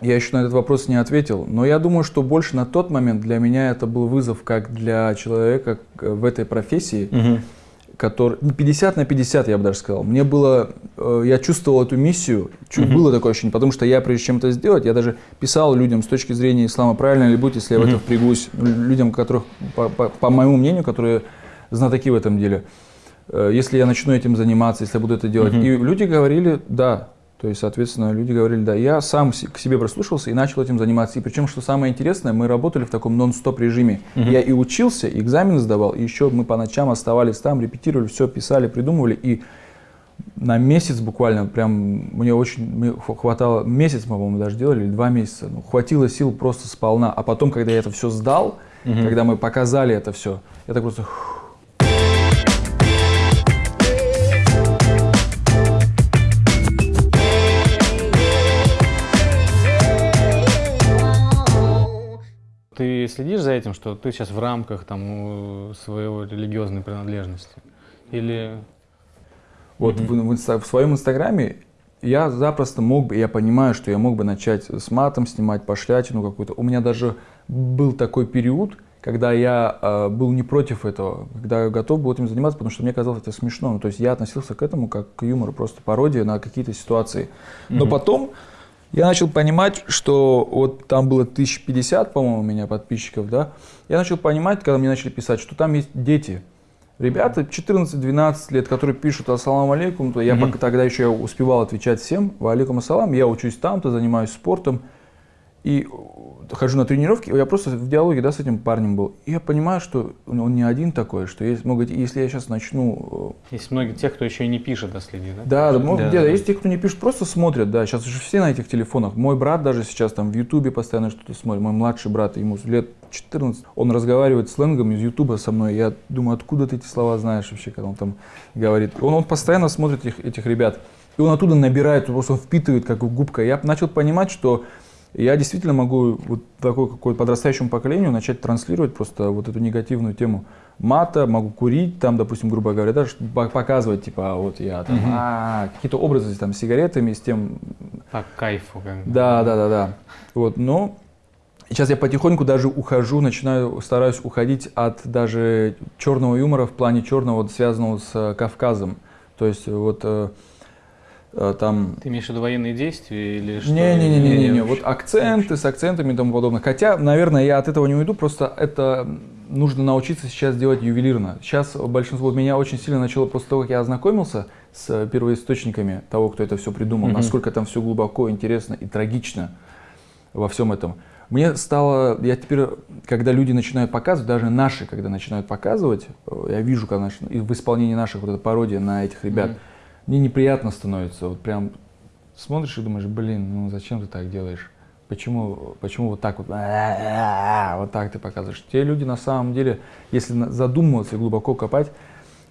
я еще на этот вопрос не ответил, но я думаю, что больше на тот момент для меня это был вызов как для человека в этой профессии, Мгм. Который ну, 50 на 50, я бы даже сказал. Мне было, э, я чувствовал эту миссию, чу- Мгм. было такое ощущение, потому что я, прежде чем это сделать, я даже писал людям с точки зрения ислама, правильно ли будет, если я в это впрягусь, Лю- людям, которых, по, по- по моему мнению, которые знатоки в этом деле, Э, если я начну этим заниматься, если я буду это делать. Мгм. И люди говорили «да». То есть, соответственно, люди говорили «да». Я сам к себе прислушался и начал этим заниматься. И причем, что самое интересное, мы работали в таком нон-стоп режиме. Мгм. Я и учился, и экзамены сдавал, и еще мы по ночам оставались там, репетировали, все писали, придумывали. И на месяц буквально, прям мне очень мне хва- хватало, месяц мы, по-моему, даже делали, или два месяца. Ну, хватило сил просто сполна. А потом, когда я это все сдал, Мгм. когда мы показали это все, я так просто... Ты следишь за этим, что ты сейчас в рамках там своего религиозной принадлежности? Или Вот в, в инста- в своем инстаграме я запросто мог бы, я понимаю, что я мог бы начать с матом снимать, пошлятину какую-то. У меня даже был такой период, когда я э, был не против этого, когда я готов был этим заниматься, потому что мне казалось это смешно. Ну, то есть я относился к этому как к юмору, просто пародия на какие-то ситуации. Но потом я начал понимать, что вот там было 1050, по-моему, у меня подписчиков, да. Я начал понимать, когда мне начали писать, что там есть дети. Ребята 14-12 лет, которые пишут «Ассаламу алейкум», то я пока тогда еще успевал отвечать всем «Ва алейкум ассалам», я учусь там-то, занимаюсь спортом. И хожу на тренировки, я просто в диалоге да, с этим парнем был. И я понимаю, что он не один такой, что есть, могут, если я сейчас начну э, есть многие тех, кто еще и не пишет, да, следит, да? да, да, Да, где-то да. есть те, кто не пишет, просто смотрят, да. Сейчас уже все на этих телефонах. Мой брат даже сейчас там в Ютубе постоянно что-то смотрит. Мой младший брат, ему лет 14. Он разговаривает сленгом из Ютуба со мной. Я думаю, откуда ты эти слова знаешь вообще, когда он там говорит. Он, он постоянно смотрит этих, этих ребят. И он оттуда набирает, просто он впитывает как губка. Я начал понимать, что я действительно могу вот такой какой подрастающему поколению начать транслировать просто вот эту негативную тему мата, могу курить, там, допустим, грубо говоря, даже по- показывать, типа, а вот я там, Мгм. а, какие-то образы там с сигаретами, с тем, По кайфу. Как да, да, да, да. Вот, но сейчас я потихоньку даже ухожу, начинаю, стараюсь уходить от даже черного юмора в плане черного, связанного с э, Кавказом. То есть вот э, там Ты имеешь в виду военные действия или что? не-не-не-не-не, Или вот вообще? акценты с акцентами и тому подобное. Хотя, наверное, я от этого не уйду, просто это нужно научиться сейчас делать ювелирно. Сейчас большинство, вот меня очень сильно начало, после того, как я ознакомился с первоисточниками того, кто это все придумал, Мгм. насколько там все глубоко, интересно и трагично во всем этом. Мне стало, я теперь, когда люди начинают показывать, даже наши, когда начинают показывать, э, я вижу, и в исполнении наших вот эта пародия на этих ребят, Мгм. Мне неприятно становится. Вот прям смотришь и думаешь, блин, ну зачем ты так делаешь? Почему, почему вот так вот, вот так ты показываешь? Те люди на самом деле, если задумываться и глубоко копать,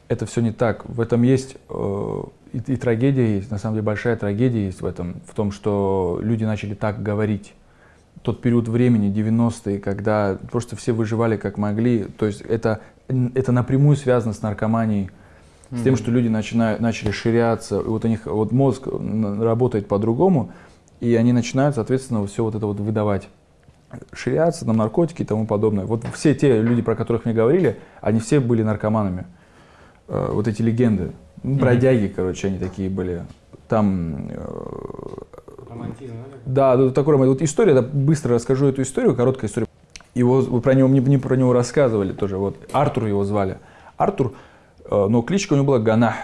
это все не так. В этом есть э, и, и трагедия есть, на самом деле большая трагедия есть в этом, в том, что люди начали так говорить. Тот период времени, 90-е, когда просто все выживали как могли, то есть это, это напрямую связано с наркоманией, с тем, что люди начинают, начали ширяться, и вот у них вот мозг работает по-другому, и они начинают, соответственно, все вот это вот выдавать. Ширяться, там, наркотики и тому подобное. Вот все те люди, про которых мне говорили, они все были наркоманами. Э, вот эти легенды. Ну, Бродяги, короче, они такие были. Там э, Романтизм, да? да, такой роман. Вот история, да, быстро расскажу эту историю, короткая история. Его, вы про него, мне, мне про него рассказывали тоже. Вот Артур его звали. Артур, э, но кличка у него была Ганах.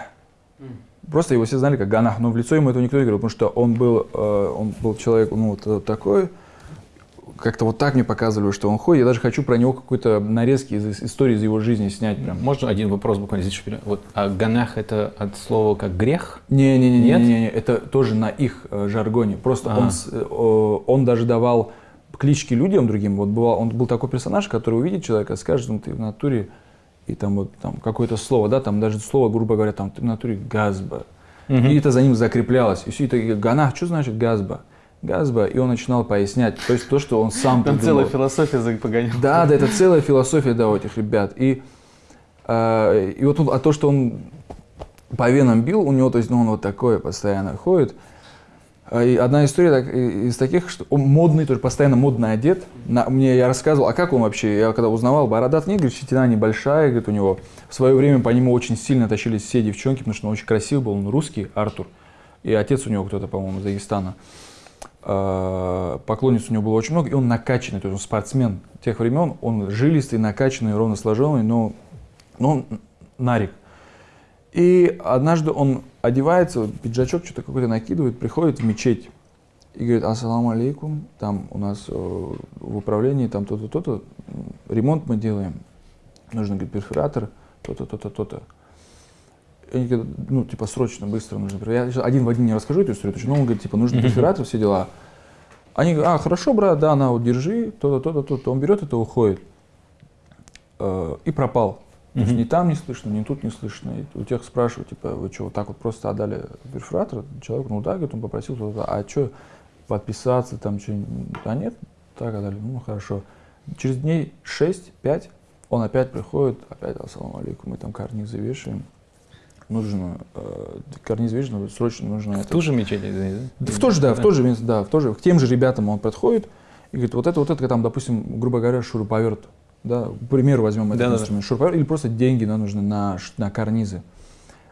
Просто его все знали как Ганах, но в лицо ему этого никто не говорил, потому что он был, э, он был человек, ну, вот, э, такой, как-то вот так мне показывали, что он ходит. Я даже хочу про него какой-то нарезки из истории из его жизни снять прям. Можно один вопрос буквально здесь? Вот, а ганах это от слова как грех? Не-не-не, Нет? не, не, это тоже на их э, жаргоне. Просто А. он, э, он даже давал клички людям другим. Вот бывал, он был такой персонаж, который увидит человека, скажет, ну ты в натуре, и там вот там какое-то слово, да, там даже слово, грубо говоря, там в натуре газба. Мгм. И это за ним закреплялось. И все это ганах, что значит газба? Газба, и он начинал пояснять, то есть то, что он сам Там придумал. целая философия погонял. Да, да, это целая философия, да, у этих ребят. И, э, и вот он- а то, что он по венам бил, у него, то есть, ну, он вот такой постоянно ходит. А, И одна история так- из таких, что он модный, тоже постоянно модно одет. На, мне я рассказывал, а как он вообще, я когда узнавал, бородат нет, говорит, щетина небольшая, говорит, у него. В свое время по нему очень сильно тащились все девчонки, потому что он очень красивый был, он русский, Артур. И отец у него кто-то, по-моему, из Дагестана. А, Поклонниц у него было очень много, и он накачанный, то есть он спортсмен тех времен, он жилистый, накачанный, ровно сложенный, но, но он нарик. И однажды он одевается, пиджачок что-то какой-то накидывает, приходит в мечеть и говорит, ассаламу алейкум, там у нас э, в управлении там то-то, то-то, ремонт мы делаем, нужен, говорит, перфоратор, то-то, то-то, то-то. Они говорят, ну, типа, срочно, быстро нужно. Я сейчас один в один не расскажу эту историю, но он говорит, типа, нужен перфоратор, все дела. Они говорят, а, хорошо, брат, да, на, вот, держи, то-то, то-то, то-то. Он берет это, уходит. э, и пропал. То есть ни там не слышно, ни тут не слышно. И у тех спрашивают, типа, вы что, вот так вот просто отдали перфоратор? Человек, ну да, говорит, он попросил, а что, подписаться там, что А нет, так отдали, ну хорошо. Через дней 6-5 он опять приходит, опять ассаламу алейкум, мы там карнизы вешаем. Нужно, э, карнизы вешаем, срочно нужно В это. ту же мечеть, да? В то же, да, в то же место, да, в то же, к тем же ребятам он подходит и говорит, вот это, вот это, там, допустим, грубо говоря, шуруповерт, да, к примеру, возьмем этот Да-да-да. инструмент, шуруповерт, или просто деньги нам нужны на, на карнизы,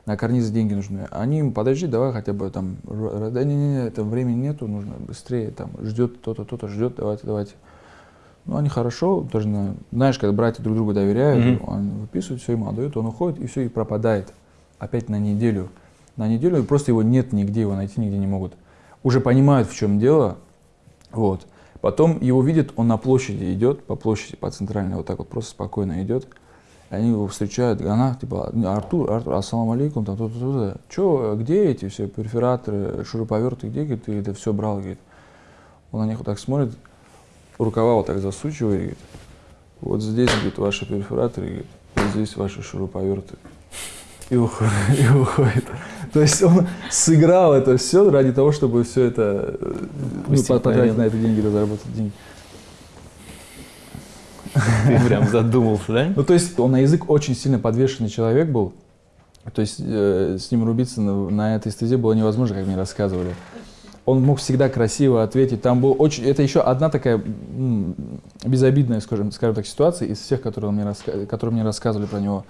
на карнизы деньги нужны. Они ему, подожди, давай хотя бы там, да не, не, не, это времени нету, нужно быстрее, там, ждет то-то, то-то, ждет, давайте, давайте. Ну, они хорошо, на- знаешь, когда братья друг другу доверяют, Мгм. он выписывает, все ему отдает, он уходит, и все, и пропадает. Опять на неделю. На неделю, просто его нет нигде, его найти нигде не могут. Уже понимают, в чем дело, вот. Потом его видят, он на площади идет, по площади, по центральной, вот так вот просто спокойно идет. Они его встречают, она, типа, Артур, Артур, ассаламу алейкум, там, то-то, то-то. Че, где эти все перфораторы, шуруповерты, где, говорит, ты это все брал, говорит. Он на них вот так смотрит, рукава вот так засучивает, говорит, вот здесь, говорит, ваши перфораторы, говорит, вот здесь ваши шуруповерты. И уходит, и уходит. То есть он сыграл это все ради того, чтобы все это, э, ну, потратить на это деньги, заработать деньги. Ты прям задумался, да? Ну, то есть он на язык очень сильно подвешенный человек был. То есть э, с ним рубиться на, на этой стезе было невозможно, как мне рассказывали. Он мог всегда красиво ответить. Там был очень... Это еще одна такая безобидная, скажем, скажем так, ситуация из всех, которые, он мне раска- которые мне рассказывали про него.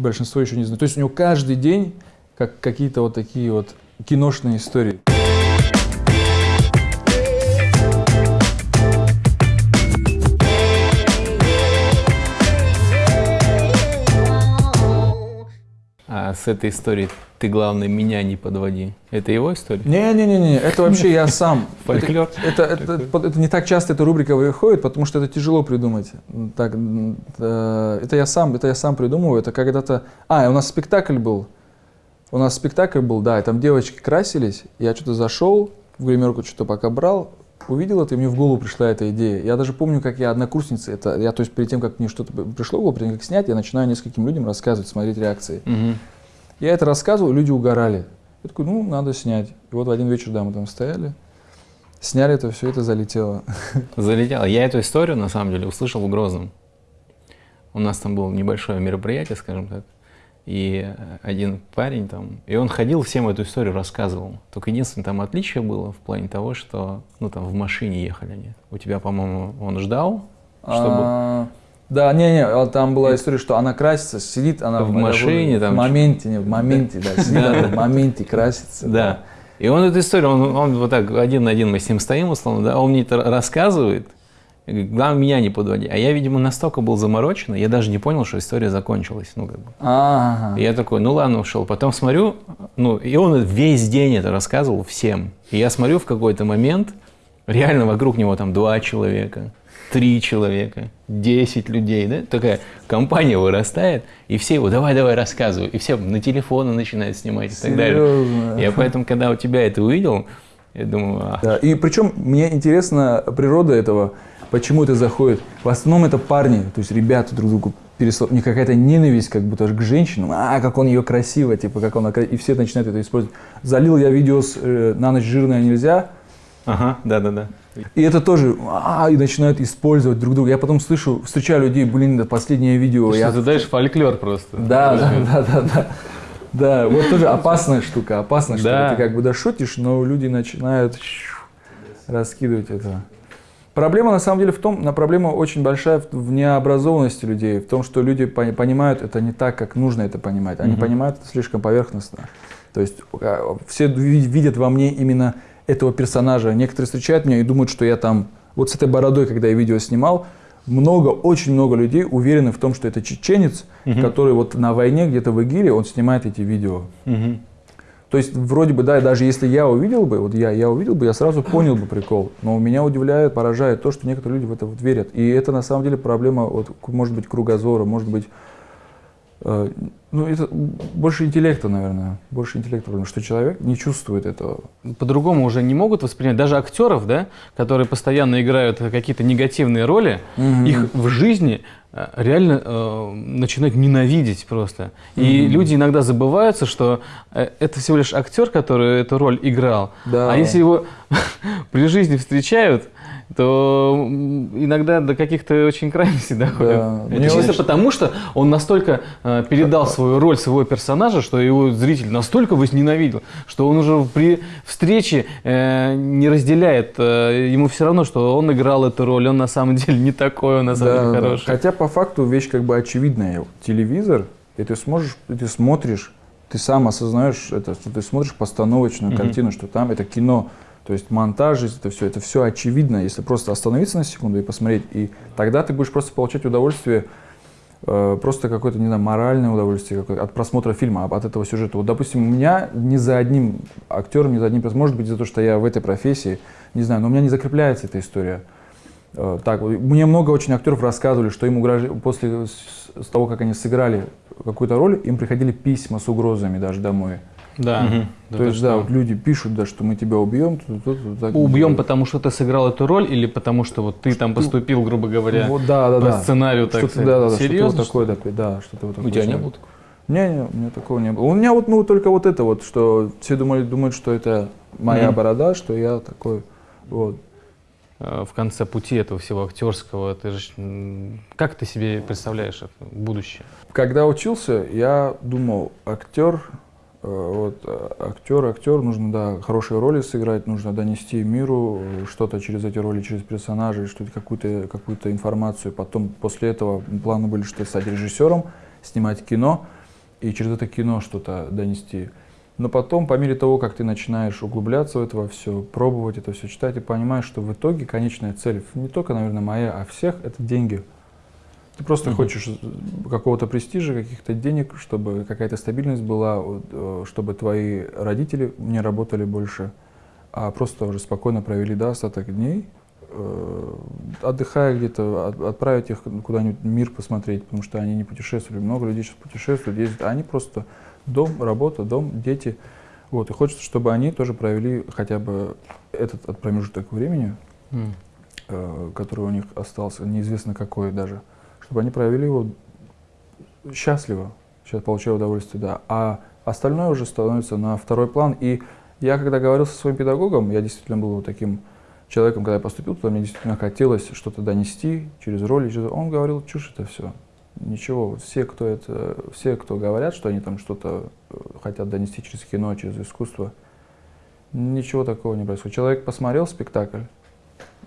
Большинство еще не знаю. То есть у него каждый день как какие-то вот такие вот киношные истории. С этой историей ты, главное, меня не подводи. Это его история? Не-не-не, это вообще я сам. Фольклор. Это, это, это, это не так часто эта рубрика выходит, потому что это тяжело придумать. Так, это я сам, это я сам придумываю. Это когда-то. А, у нас спектакль был. У нас спектакль был, да, и там девочки красились. Я что-то зашел, в гримерку что-то пока брал, увидел это, и мне в голову пришла эта идея. Я даже помню, как я однокурсница, это я, то есть перед тем, как мне что-то пришло в голову, перед тем, как снять, я начинаю нескольким людям рассказывать, смотреть реакции. Мгм. Я это рассказывал, люди угорали. Я такой, ну, надо снять. И вот в один вечер, да, мы там стояли, сняли это, все это залетело. Залетел. Я эту историю, на самом деле, услышал в Грозном. У нас там было небольшое мероприятие, скажем так. И один парень там, и он ходил, всем эту историю рассказывал. Только единственное там отличие было в плане того, что, ну там в машине ехали они. У тебя, по-моему, он ждал, чтобы... А, Да, не-не, а там была история, что она красится, сидит она В машине в там моменте, не, в моменте, да, сидит она в моменте, красится. Да. И он эту историю, он, он вот так один на один мы с ним стоим, условно, да, он мне это рассказывает, главное, меня не подводи. А я, видимо, настолько был заморочен, я даже не понял, что история закончилась. Ну, как бы. Ага. И я такой, ну ладно, ушел. Потом смотрю, ну, и он весь день это рассказывал всем. И я смотрю в какой-то момент, реально вокруг него там два человека, три человека, десять людей, да? Такая компания вырастает, и все его, давай, давай, рассказывай. И все на телефоны начинают снимать и так далее. Серьезно? Я поэтому, когда у тебя это увидел, я думаю, а, Да, и причем мне интересна природа этого, почему это заходит. В основном это парни, то есть ребята друг другу переслал. У них какая-то ненависть как будто к женщинам. А, как он ее красиво, типа, как он... И все начинают это использовать. Залил я видео с э, «На ночь жирная нельзя», ага, да-да-да. И это тоже, а, и начинают использовать друг друга. Я потом слышу, встречаю людей, блин, это последнее видео. Я... Ты даешь фольклор просто. Да, да, да, да, да. Да, вот тоже опасная штука, опасная штука. Да. Ты как бы да шутишь, но люди начинают раскидывать это. Проблема на самом деле в том, на проблема очень большая в, необразованности людей, в том, что люди пони- понимают это не так, как нужно это понимать. Они понимают это слишком поверхностно. То есть а, все ви- видят во мне именно этого персонажа. Некоторые встречают меня и думают, что я там, вот с этой бородой, когда я видео снимал, много, очень много людей уверены в том, что это чеченец, который вот на войне где-то в ИГИЛе, он снимает эти видео. Мгм. То есть вроде бы, да, даже если я увидел бы, вот я, я увидел бы, я сразу понял бы прикол. Но меня удивляет, поражает то, что некоторые люди в это вот верят. И это на самом деле проблема, вот, может быть, кругозора, может быть, ну, это больше интеллекта, наверное. Больше интеллекта, потому что человек не чувствует этого. По-другому уже не могут воспринять. Даже актеров, да, которые постоянно играют какие-то негативные роли, Мгм. их в жизни э, реально э, начинают ненавидеть просто. И Мгм. люди иногда забываются, что э, это всего лишь актер, который эту роль играл. Да. А если его при жизни встречают, то иногда до каких-то очень крайностей доходит. Да. Это чисто очень- потому, что он настолько э, передал свою роль своего персонажа, что его зритель настолько возненавидел, что он уже при встрече э, не разделяет. э, ему все равно, что он играл эту роль, он на самом деле не такой, он на самом Да, деле да. хороший. Хотя по факту вещь как бы очевидная. Телевизор, и ты сможешь, и ты смотришь, ты сам осознаешь это, что ты смотришь постановочную Мгм. картину, что там это кино, то есть монтаж, это все, это все очевидно. Если просто остановиться на секунду и посмотреть, и тогда ты будешь просто получать удовольствие, э, просто какое-то, не знаю, моральное удовольствие от просмотра фильма, от этого сюжета. Вот, допустим, у меня ни за одним актером, ни за одним, может быть, из-за того, что я в этой профессии, не знаю, но у меня не закрепляется эта история. Э, Так, мне много очень актеров рассказывали, что им угрожали, после с, с того, как они сыграли какую-то роль, им приходили письма с угрозами даже домой. Да. Мгм. Да То есть, да, что? вот люди пишут, да, что мы тебя убьем. тут, тут, тут, так. Убьем, потому что ты сыграл эту роль, или потому что вот ты там поступил, грубо говоря, Вот, да, да, по да. сценарию, так Что-то, да, да, Серьезно? что-то вот такое, да, да, что-то вот У такое. тебя не было такого? Не, не, у меня такого не было. У меня вот, ну, только вот это вот, что все думали, думают, что это моя Мгм. борода, что я такой, вот. э, в конце пути этого всего актерского, ты же, как ты себе представляешь это будущее? Когда учился, я думал, актер, вот, э, актер, актер, нужно, да, хорошие роли сыграть, нужно донести миру э, что-то через эти роли, через персонажей, что-то, какую-то, какую-то информацию. Потом, после этого, планы были, что стать режиссером, снимать кино, и через это кино что-то донести. Но потом, по мере того, как ты начинаешь углубляться в это все, пробовать это все читать, ты понимаешь, что в итоге конечная цель, не только, наверное, моя, а всех, это деньги. Ты просто Мгм. хочешь э, какого-то престижа, каких-то денег, чтобы какая-то стабильность была, чтобы твои родители не работали больше, а просто уже спокойно провели да, остаток дней, э, отдыхая где-то, от- отправить их куда-нибудь мир посмотреть, потому что они не путешествовали. Много людей сейчас путешествуют, ездят, а они просто дом, работа, дом, дети. Вот, и хочется, чтобы они тоже провели хотя бы этот от промежуток времени, э, который у них остался, неизвестно какой даже, чтобы они провели его счастливо, сейчас получая удовольствие, да. А остальное уже становится на второй план. И я, когда говорил со своим педагогом, я действительно был таким человеком, когда я поступил туда, мне действительно хотелось что-то донести через роли. Он говорил, чушь это все. Ничего, все, кто это, все, кто говорят, что они там что-то э, хотят донести через кино, через искусство, ничего такого не происходит. Человек посмотрел спектакль,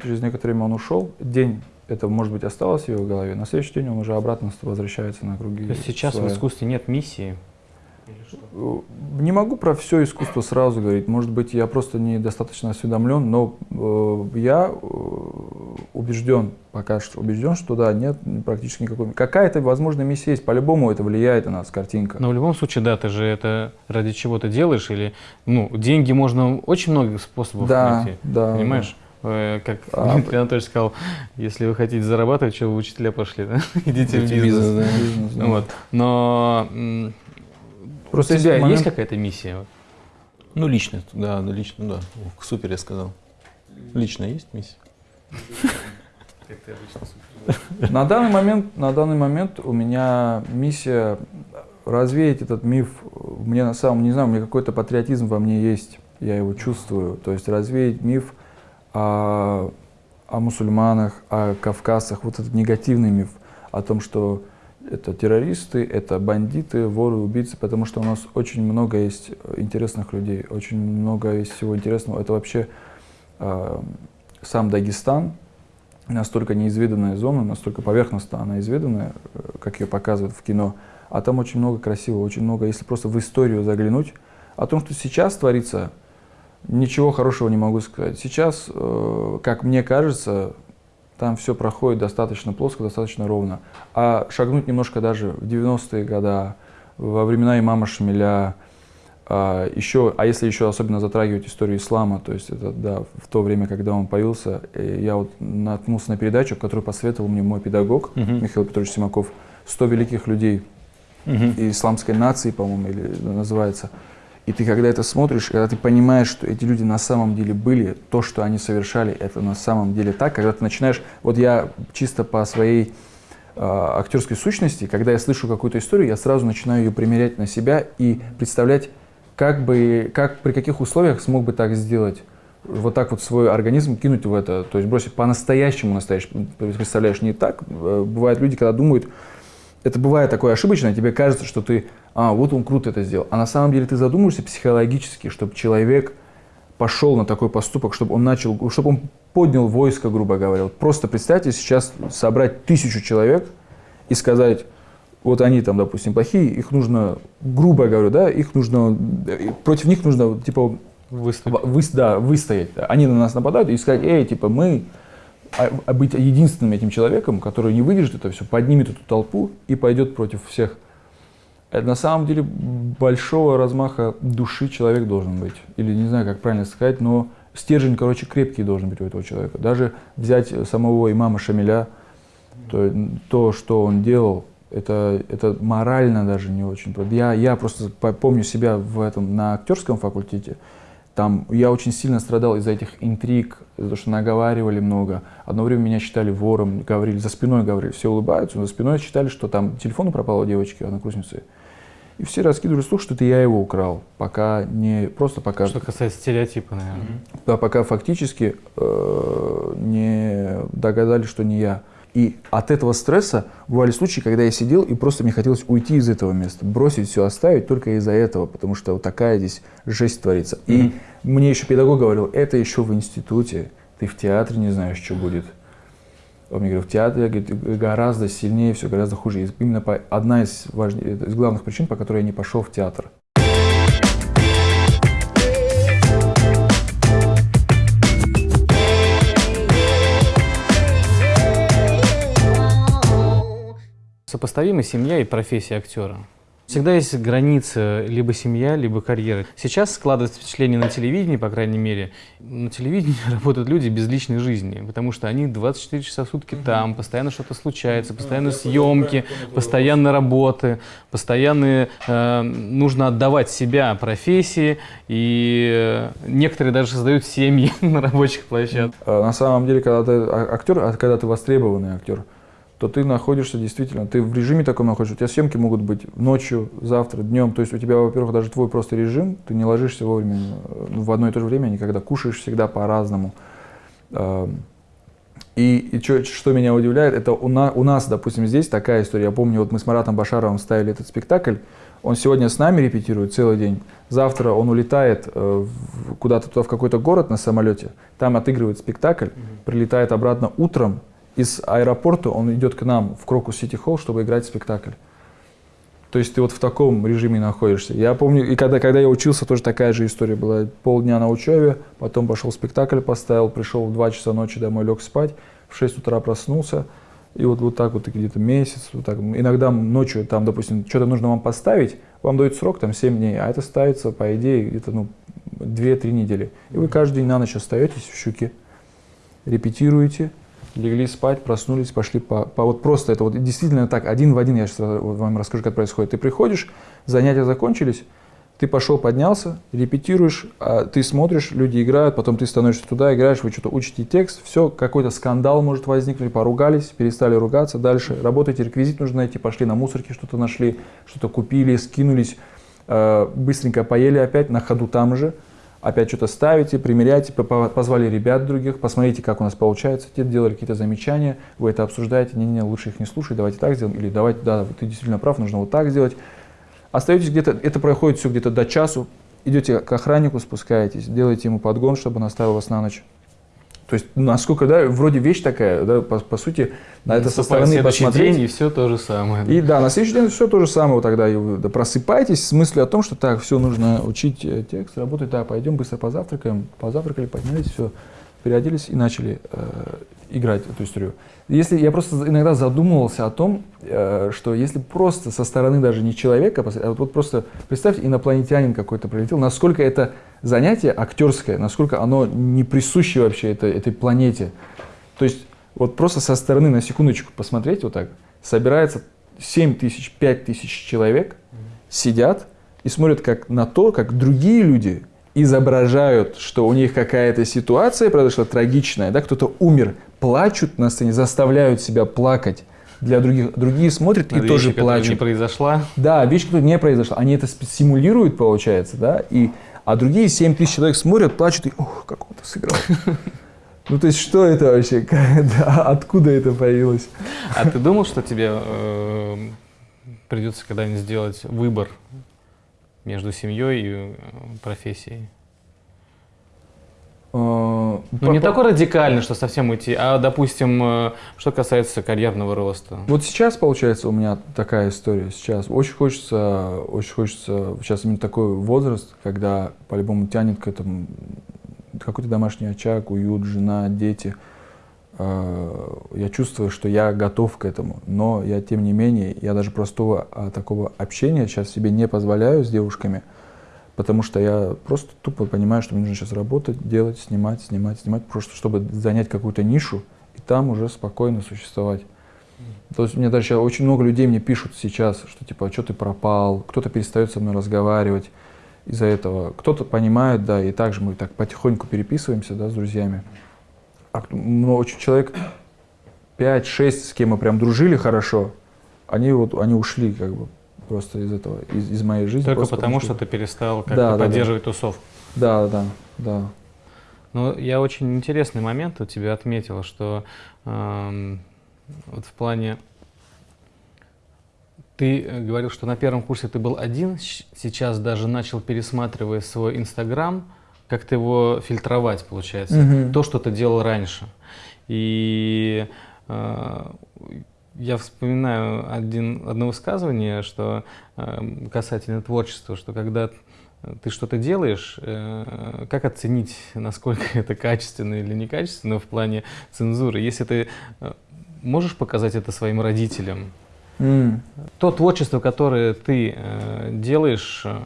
через некоторое время он ушел, день это, может быть, осталось в его голове, на следующий день он уже обратно возвращается на круги. То есть сейчас в своя. искусстве нет миссии. Э, Не могу про все искусство сразу говорить. Может быть, я просто недостаточно осведомлен, но э, я э, убежден, пока что убежден, что да, нет практически никакой. Какая-то, возможно, миссия есть. По-любому это влияет на нас, картинка. Но в любом случае, да, ты же это ради чего ты делаешь, или, ну, деньги можно очень много способов да, найти, да. понимаешь? Э, Как А, Дмитрий Анатольевич сказал, если вы хотите зарабатывать, что вы учителя пошли, да? Идите в бизнес. бизнес, да. Бизнес, да. Вот. Но Просто у тебя есть есть момент- какая-то миссия? Ну, лично, да, да, лично, да. Ух, Супер, я сказал. Лично есть миссия? На данный момент, на данный момент у меня миссия развеять этот миф. Мне на самом, не знаю, у меня какой-то патриотизм во мне есть, я его чувствую. То есть развеять миф о, о мусульманах, о кавказцах, вот этот негативный миф о том, что это террористы, это бандиты, воры, убийцы, потому что у нас очень много есть интересных людей, очень много есть всего интересного. Это вообще э, сам Дагестан, настолько неизведанная зона, настолько поверхностно она изведанная, э, как ее показывают в кино. А там очень много красивого, очень много, если просто в историю заглянуть. О том, что сейчас творится, ничего хорошего не могу сказать. Сейчас, э, как мне кажется, там все проходит достаточно плоско, достаточно ровно. А шагнуть немножко даже в 90-е годы, во времена имама Шамиля, а, еще, а если еще особенно затрагивать историю ислама, то есть это да, в то время, когда он появился, э, я вот наткнулся на передачу, которую посоветовал мне мой педагог Мгм. Михаил Петрович Симаков, «100 великих людей». исламской нации, по-моему, или называется. И ты, когда это смотришь, когда ты понимаешь, что эти люди на самом деле были, то, что они совершали, это на самом деле так, когда ты начинаешь, вот я чисто по своей э, актерской сущности, когда я слышу какую-то историю, я сразу начинаю ее примерять на себя и представлять, как бы, как, при каких условиях смог бы так сделать. Вот так вот свой организм кинуть в это, то есть бросить по-настоящему настоящему, представляешь, не так. Э, бывают люди, когда думают, это бывает такое ошибочное, тебе кажется, что ты, а, вот он круто это сделал. А на самом деле ты задумываешься психологически, чтобы человек пошел на такой поступок, чтобы он начал, чтобы он поднял войско, грубо говоря. Вот просто представьте сейчас собрать тысячу человек и сказать, вот они там, допустим, плохие, их нужно, грубо говоря, да, их нужно, э, против них нужно, типа, Выступить. вы, да, выстоять. Они на нас нападают и сказать, эй, типа, мы а, а быть единственным этим человеком, который не выдержит это все, поднимет эту толпу и пойдет против всех. Это на самом деле большого размаха души человек должен быть. Или не знаю, как правильно сказать, но стержень, короче, крепкий должен быть у этого человека. Даже взять самого имама Шамиля, то, то что он делал, это, это морально даже не очень. Я, я просто помню себя в этом на актерском факультете. Там я очень сильно страдал из-за этих интриг, из-за того, что наговаривали много. Одно время меня считали вором, говорили, за спиной говорили, все улыбаются, но за спиной считали, что там телефон пропал у девочки, однокурсницы. И все раскидывали слух, что это я его украл, пока не просто пока. Что касается стереотипа, наверное. Да, пока фактически э, не догадались, что не я. И от этого стресса бывали случаи, когда я сидел и просто мне хотелось уйти из этого места, бросить все, оставить только из-за этого, потому что вот такая здесь жесть творится. Mm-hmm. И мне еще педагог говорил, это еще в институте, ты в театре не знаешь, что будет. Он мне говорил, в театре говорит, гораздо сильнее, все гораздо хуже. И именно по, одна из, важнее, из главных причин, по которой я не пошел в театр. Сопоставима семья и профессия актера. Всегда есть граница либо семья, либо карьера. Сейчас складывается впечатление на телевидении, по крайней мере, на телевидении работают люди без личной жизни, потому что они 24 часа в сутки там, постоянно что-то случается, постоянно съемки, постоянно работы, постоянно э, нужно отдавать себя профессии, и некоторые даже создают семьи на рабочих площадках. На самом деле, когда ты актер, а когда ты востребованный актер, то ты находишься действительно, ты в режиме таком находишься, у тебя съемки могут быть ночью, завтра, днем, то есть у тебя, во-первых, даже твой просто режим, ты не ложишься вовремя ну, в одно и то же время, никогда кушаешь всегда по-разному. И, и что, что меня удивляет, это у, на, у нас, допустим, здесь такая история. Я помню, вот мы с Маратом Башаровым ставили этот спектакль, он сегодня с нами репетирует целый день, завтра он улетает э, куда-то туда в какой-то город на самолете, там отыгрывает спектакль, прилетает обратно утром, из аэропорта он идет к нам в Крокус Сити Холл, чтобы играть спектакль. То есть ты вот в таком режиме находишься. Я помню, и когда, когда я учился, тоже такая же история была. Полдня на учебе, потом пошел спектакль поставил, пришел в 2 часа ночи домой, лег спать, в 6 утра проснулся. И вот, вот так вот где-то месяц, вот так. Иногда ночью, там, допустим, что-то нужно вам поставить, вам дают срок, там, 7 дней, а это ставится, по идее, где-то, ну, 2-3 недели. И вы каждый день на ночь остаетесь в щуке, репетируете, легли спать, проснулись, пошли по, по... Вот просто это вот действительно так, один в один, я сейчас вам расскажу, как происходит. Ты приходишь, занятия закончились, ты пошел, поднялся, репетируешь, а ты смотришь, люди играют, потом ты становишься туда, играешь, вы что-то учите текст, все, какой-то скандал может возникнуть, поругались, перестали ругаться, дальше работаете, реквизит нужно найти, пошли на мусорке, что-то нашли, что-то купили, скинулись, э, быстренько поели опять, на ходу там же, опять что-то ставите, примеряете, позвали ребят других, посмотрите, как у нас получается, те делали какие-то замечания, вы это обсуждаете, не-не, лучше их не слушай, давайте так сделаем, или давайте, да, ты действительно прав, нужно вот так сделать. Остаетесь где-то, это проходит все где-то до часу, идете к охраннику, спускаетесь, делаете ему подгон, чтобы он оставил вас на ночь. То есть, насколько, да, вроде вещь такая, да, по, по сути, на это со стороны посмотреть. день, и все то же самое. И да, на следующий день все то же самое тогда. И вы просыпаетесь с мыслью о том, что так, все, нужно учить э, текст, работать, да, пойдем быстро позавтракаем. Позавтракали, поднялись, все, переоделись и начали э, играть эту историю. Если я просто иногда задумывался о том, э, что если просто со стороны даже не человека, а вот просто представьте, инопланетянин какой-то прилетел, насколько это занятие актерское, насколько оно не присуще вообще этой, этой планете. То есть вот просто со стороны на секундочку посмотреть вот так, собирается 7 тысяч, 5 тысяч человек сидят и смотрят как на то, как другие люди изображают, что у них какая-то ситуация произошла трагичная, да, кто-то умер, плачут на сцене, заставляют себя плакать для других. Другие смотрят и Вещи, тоже плачут. не произошла. Да, вещь, которая не произошла. Они это симулируют, получается, да, и, а другие 7 тысяч человек смотрят, плачут и, ох, как он это сыграл. Ну, то есть, что это вообще? Да, Откуда это появилось? А ты думал, что тебе э, придется когда-нибудь сделать выбор между семьей и э, профессией? Ну, Ну, не такой радикальный, что совсем уйти, а, допустим, э, что касается карьерного роста. Вот сейчас, получается, у меня такая история. Сейчас очень хочется, очень хочется, сейчас именно такой возраст, когда по-любому тянет к этому какой-то домашний очаг, уют, жена, дети. Э, Я чувствую, что я готов к этому, но я, тем не менее, я даже простого а, такого общения сейчас себе не позволяю с девушками, потому что я просто тупо понимаю, что мне нужно сейчас работать, делать, снимать, снимать, снимать, просто чтобы занять какую-то нишу и там уже спокойно существовать. То есть мне даже сейчас очень много людей мне пишут сейчас, что типа, что ты пропал, кто-то перестает со мной разговаривать из-за этого. Кто-то понимает, да, и также мы так потихоньку переписываемся, да, с друзьями. А кто- ну, очень человек 5-6, с кем мы прям дружили хорошо, они вот, они ушли как бы просто из этого, из, из моей жизни. Только потому, что что ты перестал как-то Да, да, да. поддерживать тусовку. Да, да, да. Ну, я очень интересный момент у тебя отметил, что эм, вот в плане... Ты э, говорил, что на первом курсе ты был один, сейчас даже начал, пересматривая свой Инстаграм, как-то его фильтровать, получается. Мгм. То, что ты делал раньше. И э, я вспоминаю один, одно высказывание, что э, касательно творчества, что когда ты что-то делаешь, э, как оценить, насколько это качественно или некачественно в плане цензуры? Если ты э, можешь показать это своим родителям, М. то творчество, которое ты э, делаешь, э,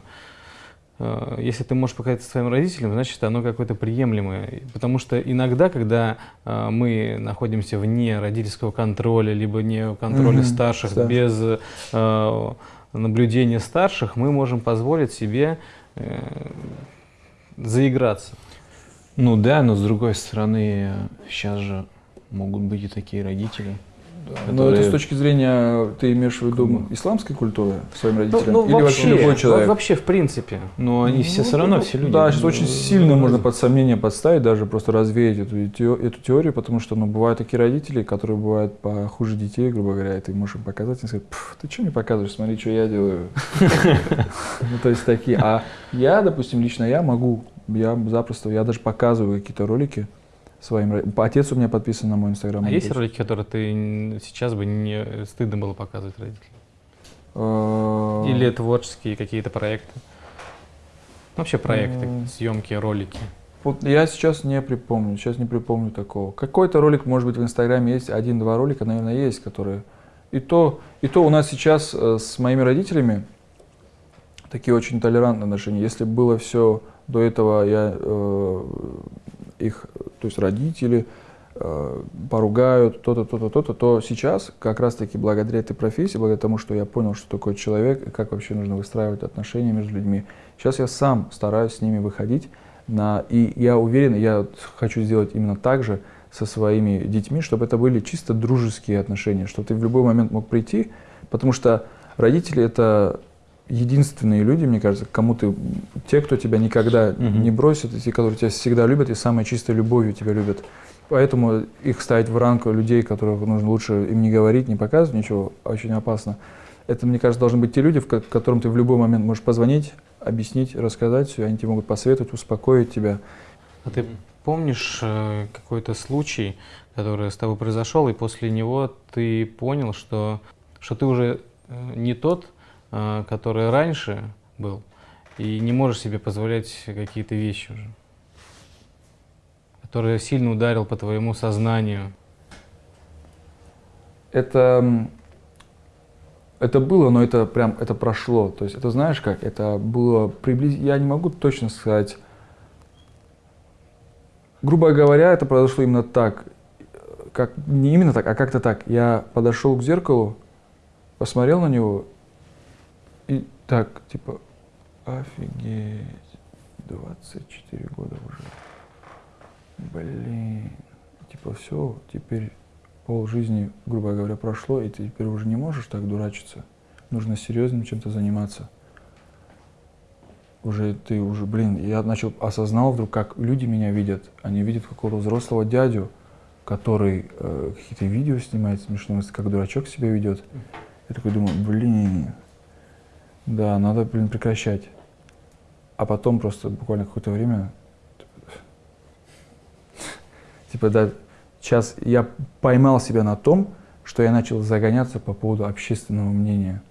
если ты можешь показать это своим родителям, значит, оно какое-то приемлемое. Потому что иногда, когда э, мы находимся вне родительского контроля, либо не контроля Мгм, старших, да. без э, наблюдения старших, мы можем позволить себе э, заиграться. Ну да, но с другой стороны, сейчас же могут быть и такие родители. Но это с которые- точки зрения, ты имеешь в виду исламской культуры своим родителям? Ну, ну, Или вообще, вообще любой во- человек? вообще, в принципе. Но они все Ну, все равно, ну, все люди. Да, сейчас очень Ну, сильно ну, можно под сомнение подставить, даже просто развеять эту, эту теорию, потому что ну, бывают такие родители, которые бывают похуже детей, грубо говоря, и ты можешь им показать и сказать, «Пф, ты что мне показываешь, смотри, что я делаю. Ну, то есть такие. А я, допустим, лично я могу, я запросто, я даже показываю какие-то ролики своим Отец у меня подписан на мой инстаграм. А есть ролики, которые ты сейчас бы не стыдно было показывать родителям? Или творческие какие-то проекты? Ну, Вообще проекты, съемки, ролики. Вот я сейчас не припомню, сейчас не припомню такого. Какой-то ролик, может быть, в Инстаграме есть, один-два ролика, наверное, есть, которые... И то, и то у нас сейчас э, с моими родителями такие очень толерантные отношения. Если было все до этого, я э, их, то есть родители э, поругают, то-то, то-то, то-то, то сейчас как раз-таки благодаря этой профессии, благодаря тому, что я понял, что такое человек и как вообще нужно выстраивать отношения между людьми, сейчас я сам стараюсь с ними выходить на, и я уверен, я хочу сделать именно так же со своими детьми, чтобы это были чисто дружеские отношения, чтобы ты в любой момент мог прийти, потому что родители это единственные люди, мне кажется, кому ты, те, кто тебя никогда Мгм. не бросят, и те, которые тебя всегда любят и самой чистой любовью тебя любят. Поэтому их ставить в ранг людей, которых нужно лучше им не говорить, не показывать ничего, очень опасно. Это, мне кажется, должны быть те люди, в ко- которым ты в любой момент можешь позвонить, объяснить, рассказать все, они тебе могут посоветовать, успокоить тебя. А ты помнишь э, какой-то случай, который с тобой произошел, и после него ты понял, что, что ты уже э, не тот, который раньше был, и не можешь себе позволять какие-то вещи уже, который сильно ударил по твоему сознанию? Это, это было, но это прям, это прошло. То есть это знаешь как, это было приблизительно, я не могу точно сказать. Грубо говоря, это произошло именно так. Как, не именно так, а как-то так. Я подошел к зеркалу посмотрел на него и так, типа, офигеть, 24 года уже. Блин, типа все, теперь пол жизни, грубо говоря, прошло, и ты теперь уже не можешь так дурачиться. Нужно серьезным чем-то заниматься. Уже ты уже, блин, я начал осознал вдруг, как люди меня видят. Они видят какого-то взрослого дядю, который э, какие-то видео снимает смешные, как дурачок себя ведет. Я такой думаю, блин, да, надо, блин, прекращать. А потом просто буквально какое-то время, типа, да, сейчас я поймал себя на том, что я начал загоняться по поводу общественного мнения.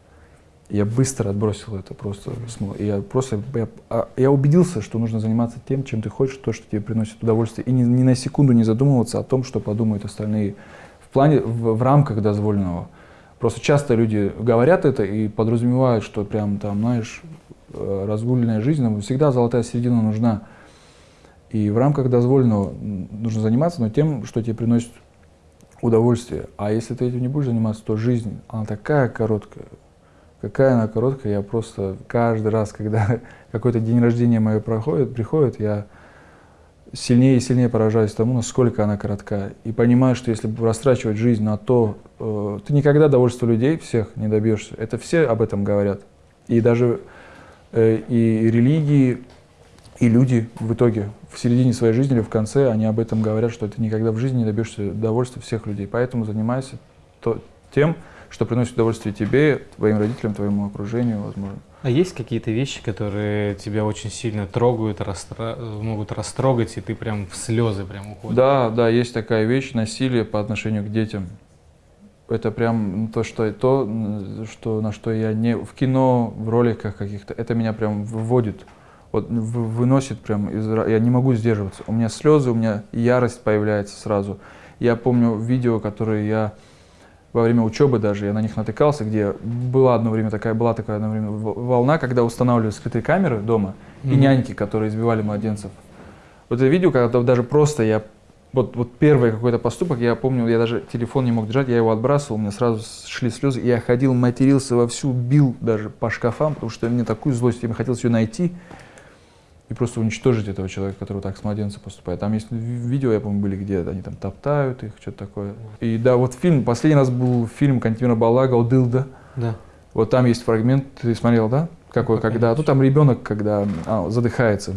Я быстро отбросил это просто. Я просто я, а, я убедился, что нужно заниматься тем, чем ты хочешь, то, что тебе приносит удовольствие. И ни, ни на секунду не задумываться о том, что подумают остальные в плане, в, в рамках дозволенного. Просто часто люди говорят это и подразумевают, что прям там, знаешь, э, разгульная жизнь, нам всегда золотая середина нужна. И в рамках дозволенного нужно заниматься, но тем, что тебе приносит удовольствие. А если ты этим не будешь заниматься, то жизнь, она такая короткая. Какая она короткая, я просто каждый раз, когда какой-то день рождения мое проходит, приходит, я сильнее и сильнее поражаюсь тому, насколько она коротка. И понимаю, что если растрачивать жизнь на то, э, ты никогда довольства людей всех не добьешься. Это все об этом говорят. И даже э, и религии, и люди в итоге, в середине своей жизни или в конце, они об этом говорят, что ты никогда в жизни не добьешься довольства всех людей. Поэтому занимайся то, тем, что приносит удовольствие тебе, твоим родителям, твоему окружению, возможно. А есть какие-то вещи, которые тебя очень сильно трогают, расстра... могут растрогать, и ты прям в слезы прям уходишь? Да, да, есть такая вещь, насилие по отношению к детям. Это прям то, что, то, что, на что я не... В кино, в роликах каких-то, это меня прям выводит вот выносит прям из... Я не могу сдерживаться. У меня слезы, у меня ярость появляется сразу. Я помню видео, которые я во время учебы даже, я на них натыкался, где была одно время такая, была такая одно время волна, когда устанавливали скрытые камеры дома mm-hmm. и няньки, которые избивали младенцев. Вот это видео, когда даже просто я вот, вот первый какой-то поступок, я помню, я даже телефон не мог держать, я его отбрасывал, у меня сразу шли слезы, я ходил, матерился вовсю, бил даже по шкафам, потому что мне такую злость, мне хотелось ее найти, и просто уничтожить этого человека, который так с младенцем поступает. Там есть видео, я помню, были, где они там топтают их, что-то такое. И да, вот фильм, последний раз был фильм Кантимира Балага «Одылда». Да. Вот там есть фрагмент, ты смотрел, да? Какой, когда, ну там ребенок, когда а, задыхается.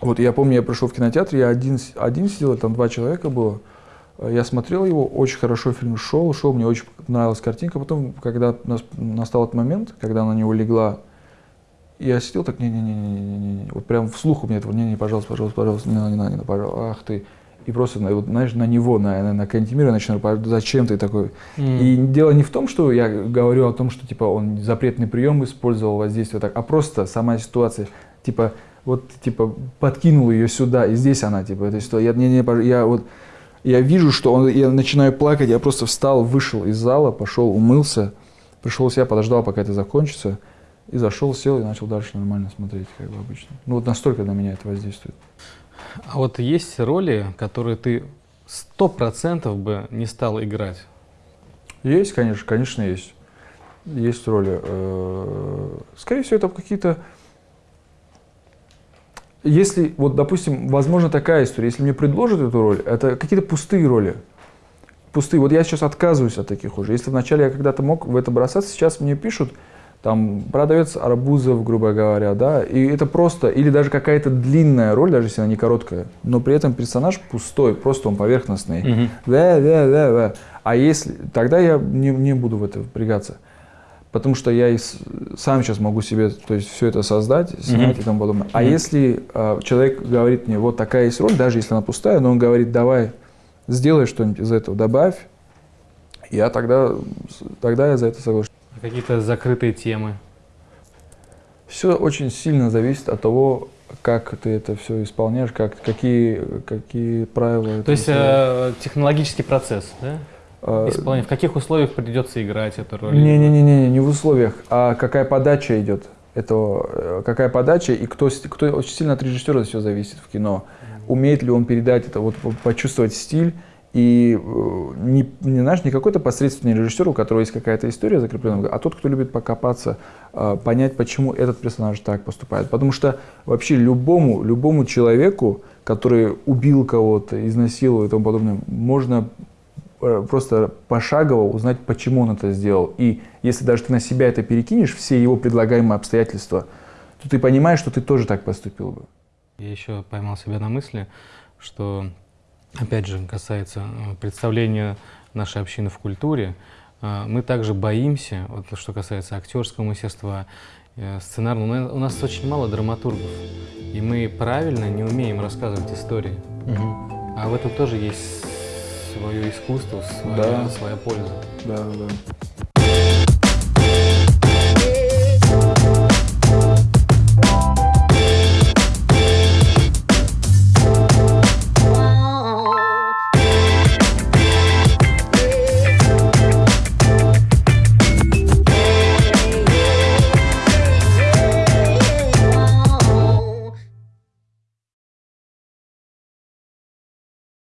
Вот я помню, я пришел в кинотеатр, я один, один сидел, там два человека было. Я смотрел его, очень хорошо фильм шел, шел, мне очень нравилась картинка. Потом, когда настал этот момент, когда на него легла я сидел так, не-не-не-не-не, вот прям вслух у меня этого, не-не, пожалуйста, пожалуйста, пожалуйста, не не не надо, пожалуйста, ах ты. И просто, вот, знаешь, на него, на, на, на Кантимира начинаю, зачем ты такой? Mm. И дело не в том, что я говорю о том, что, типа, он запретный прием использовал, воздействие так, а просто сама ситуация, типа, вот, типа, подкинул ее сюда, и здесь она, типа, эта ситуация. Я, не, не, я вот, я вижу, что он, я начинаю плакать, я просто встал, вышел из зала, пошел, умылся, пришел в себя, подождал, пока это закончится, и зашел, сел и начал дальше нормально смотреть, как бы обычно. Ну вот настолько на меня это воздействует. А вот есть роли, которые ты сто процентов бы не стал играть? Есть, конечно, конечно, есть. Есть роли. Э, скорее всего, это какие-то... Если, вот, допустим, возможно такая история, если мне предложат эту роль, это какие-то пустые роли. Пустые. Вот я сейчас отказываюсь от таких уже. Если вначале я когда-то мог в это бросаться, сейчас мне пишут, там продавец арбузов, грубо говоря, да, и это просто, или даже какая-то длинная роль, даже если она не короткая, но при этом персонаж пустой, просто он поверхностный. Mm-hmm. Да, да, да, да. А если, тогда я не, не буду в это впрягаться. Потому что я и сам сейчас могу себе то есть, все это создать, снять mm-hmm. и тому подобное. А mm-hmm. если э, человек говорит мне, вот такая есть роль, даже если она пустая, но он говорит, давай, сделай что-нибудь из этого, добавь, я тогда, тогда я за это соглашусь. Какие-то закрытые темы? Все очень сильно зависит от того, как ты это все исполняешь, как, какие, какие правила. То есть э, технологический процесс, да? А, Исполнение. В каких условиях придется играть эту роль? Не-не-не, не, не в условиях, а какая подача идет. Это э, какая подача и кто, кто очень сильно от режиссера все зависит в кино. Умеет ли он передать это, вот почувствовать стиль И э, не, не, знаешь, не какой-то посредственный режиссер, у которого есть какая-то история закрепленная, а тот, кто любит покопаться, э, понять, почему этот персонаж так поступает. Потому что вообще любому, любому человеку, который убил кого-то, изнасиловал и тому подобное, можно э, просто пошагово узнать, почему он это сделал. И если даже ты на себя это перекинешь, все его предлагаемые обстоятельства, то ты понимаешь, что ты тоже так поступил бы. Я еще поймал себя на мысли, что опять же, касается э, представления нашей общины в культуре, э, мы также боимся, вот что касается актерского мастерства, э, сценарного, у нас очень мало драматургов, и мы правильно не умеем рассказывать истории. Мгм. А в этом тоже есть свое искусство, своя, Да. своя польза. Да, да.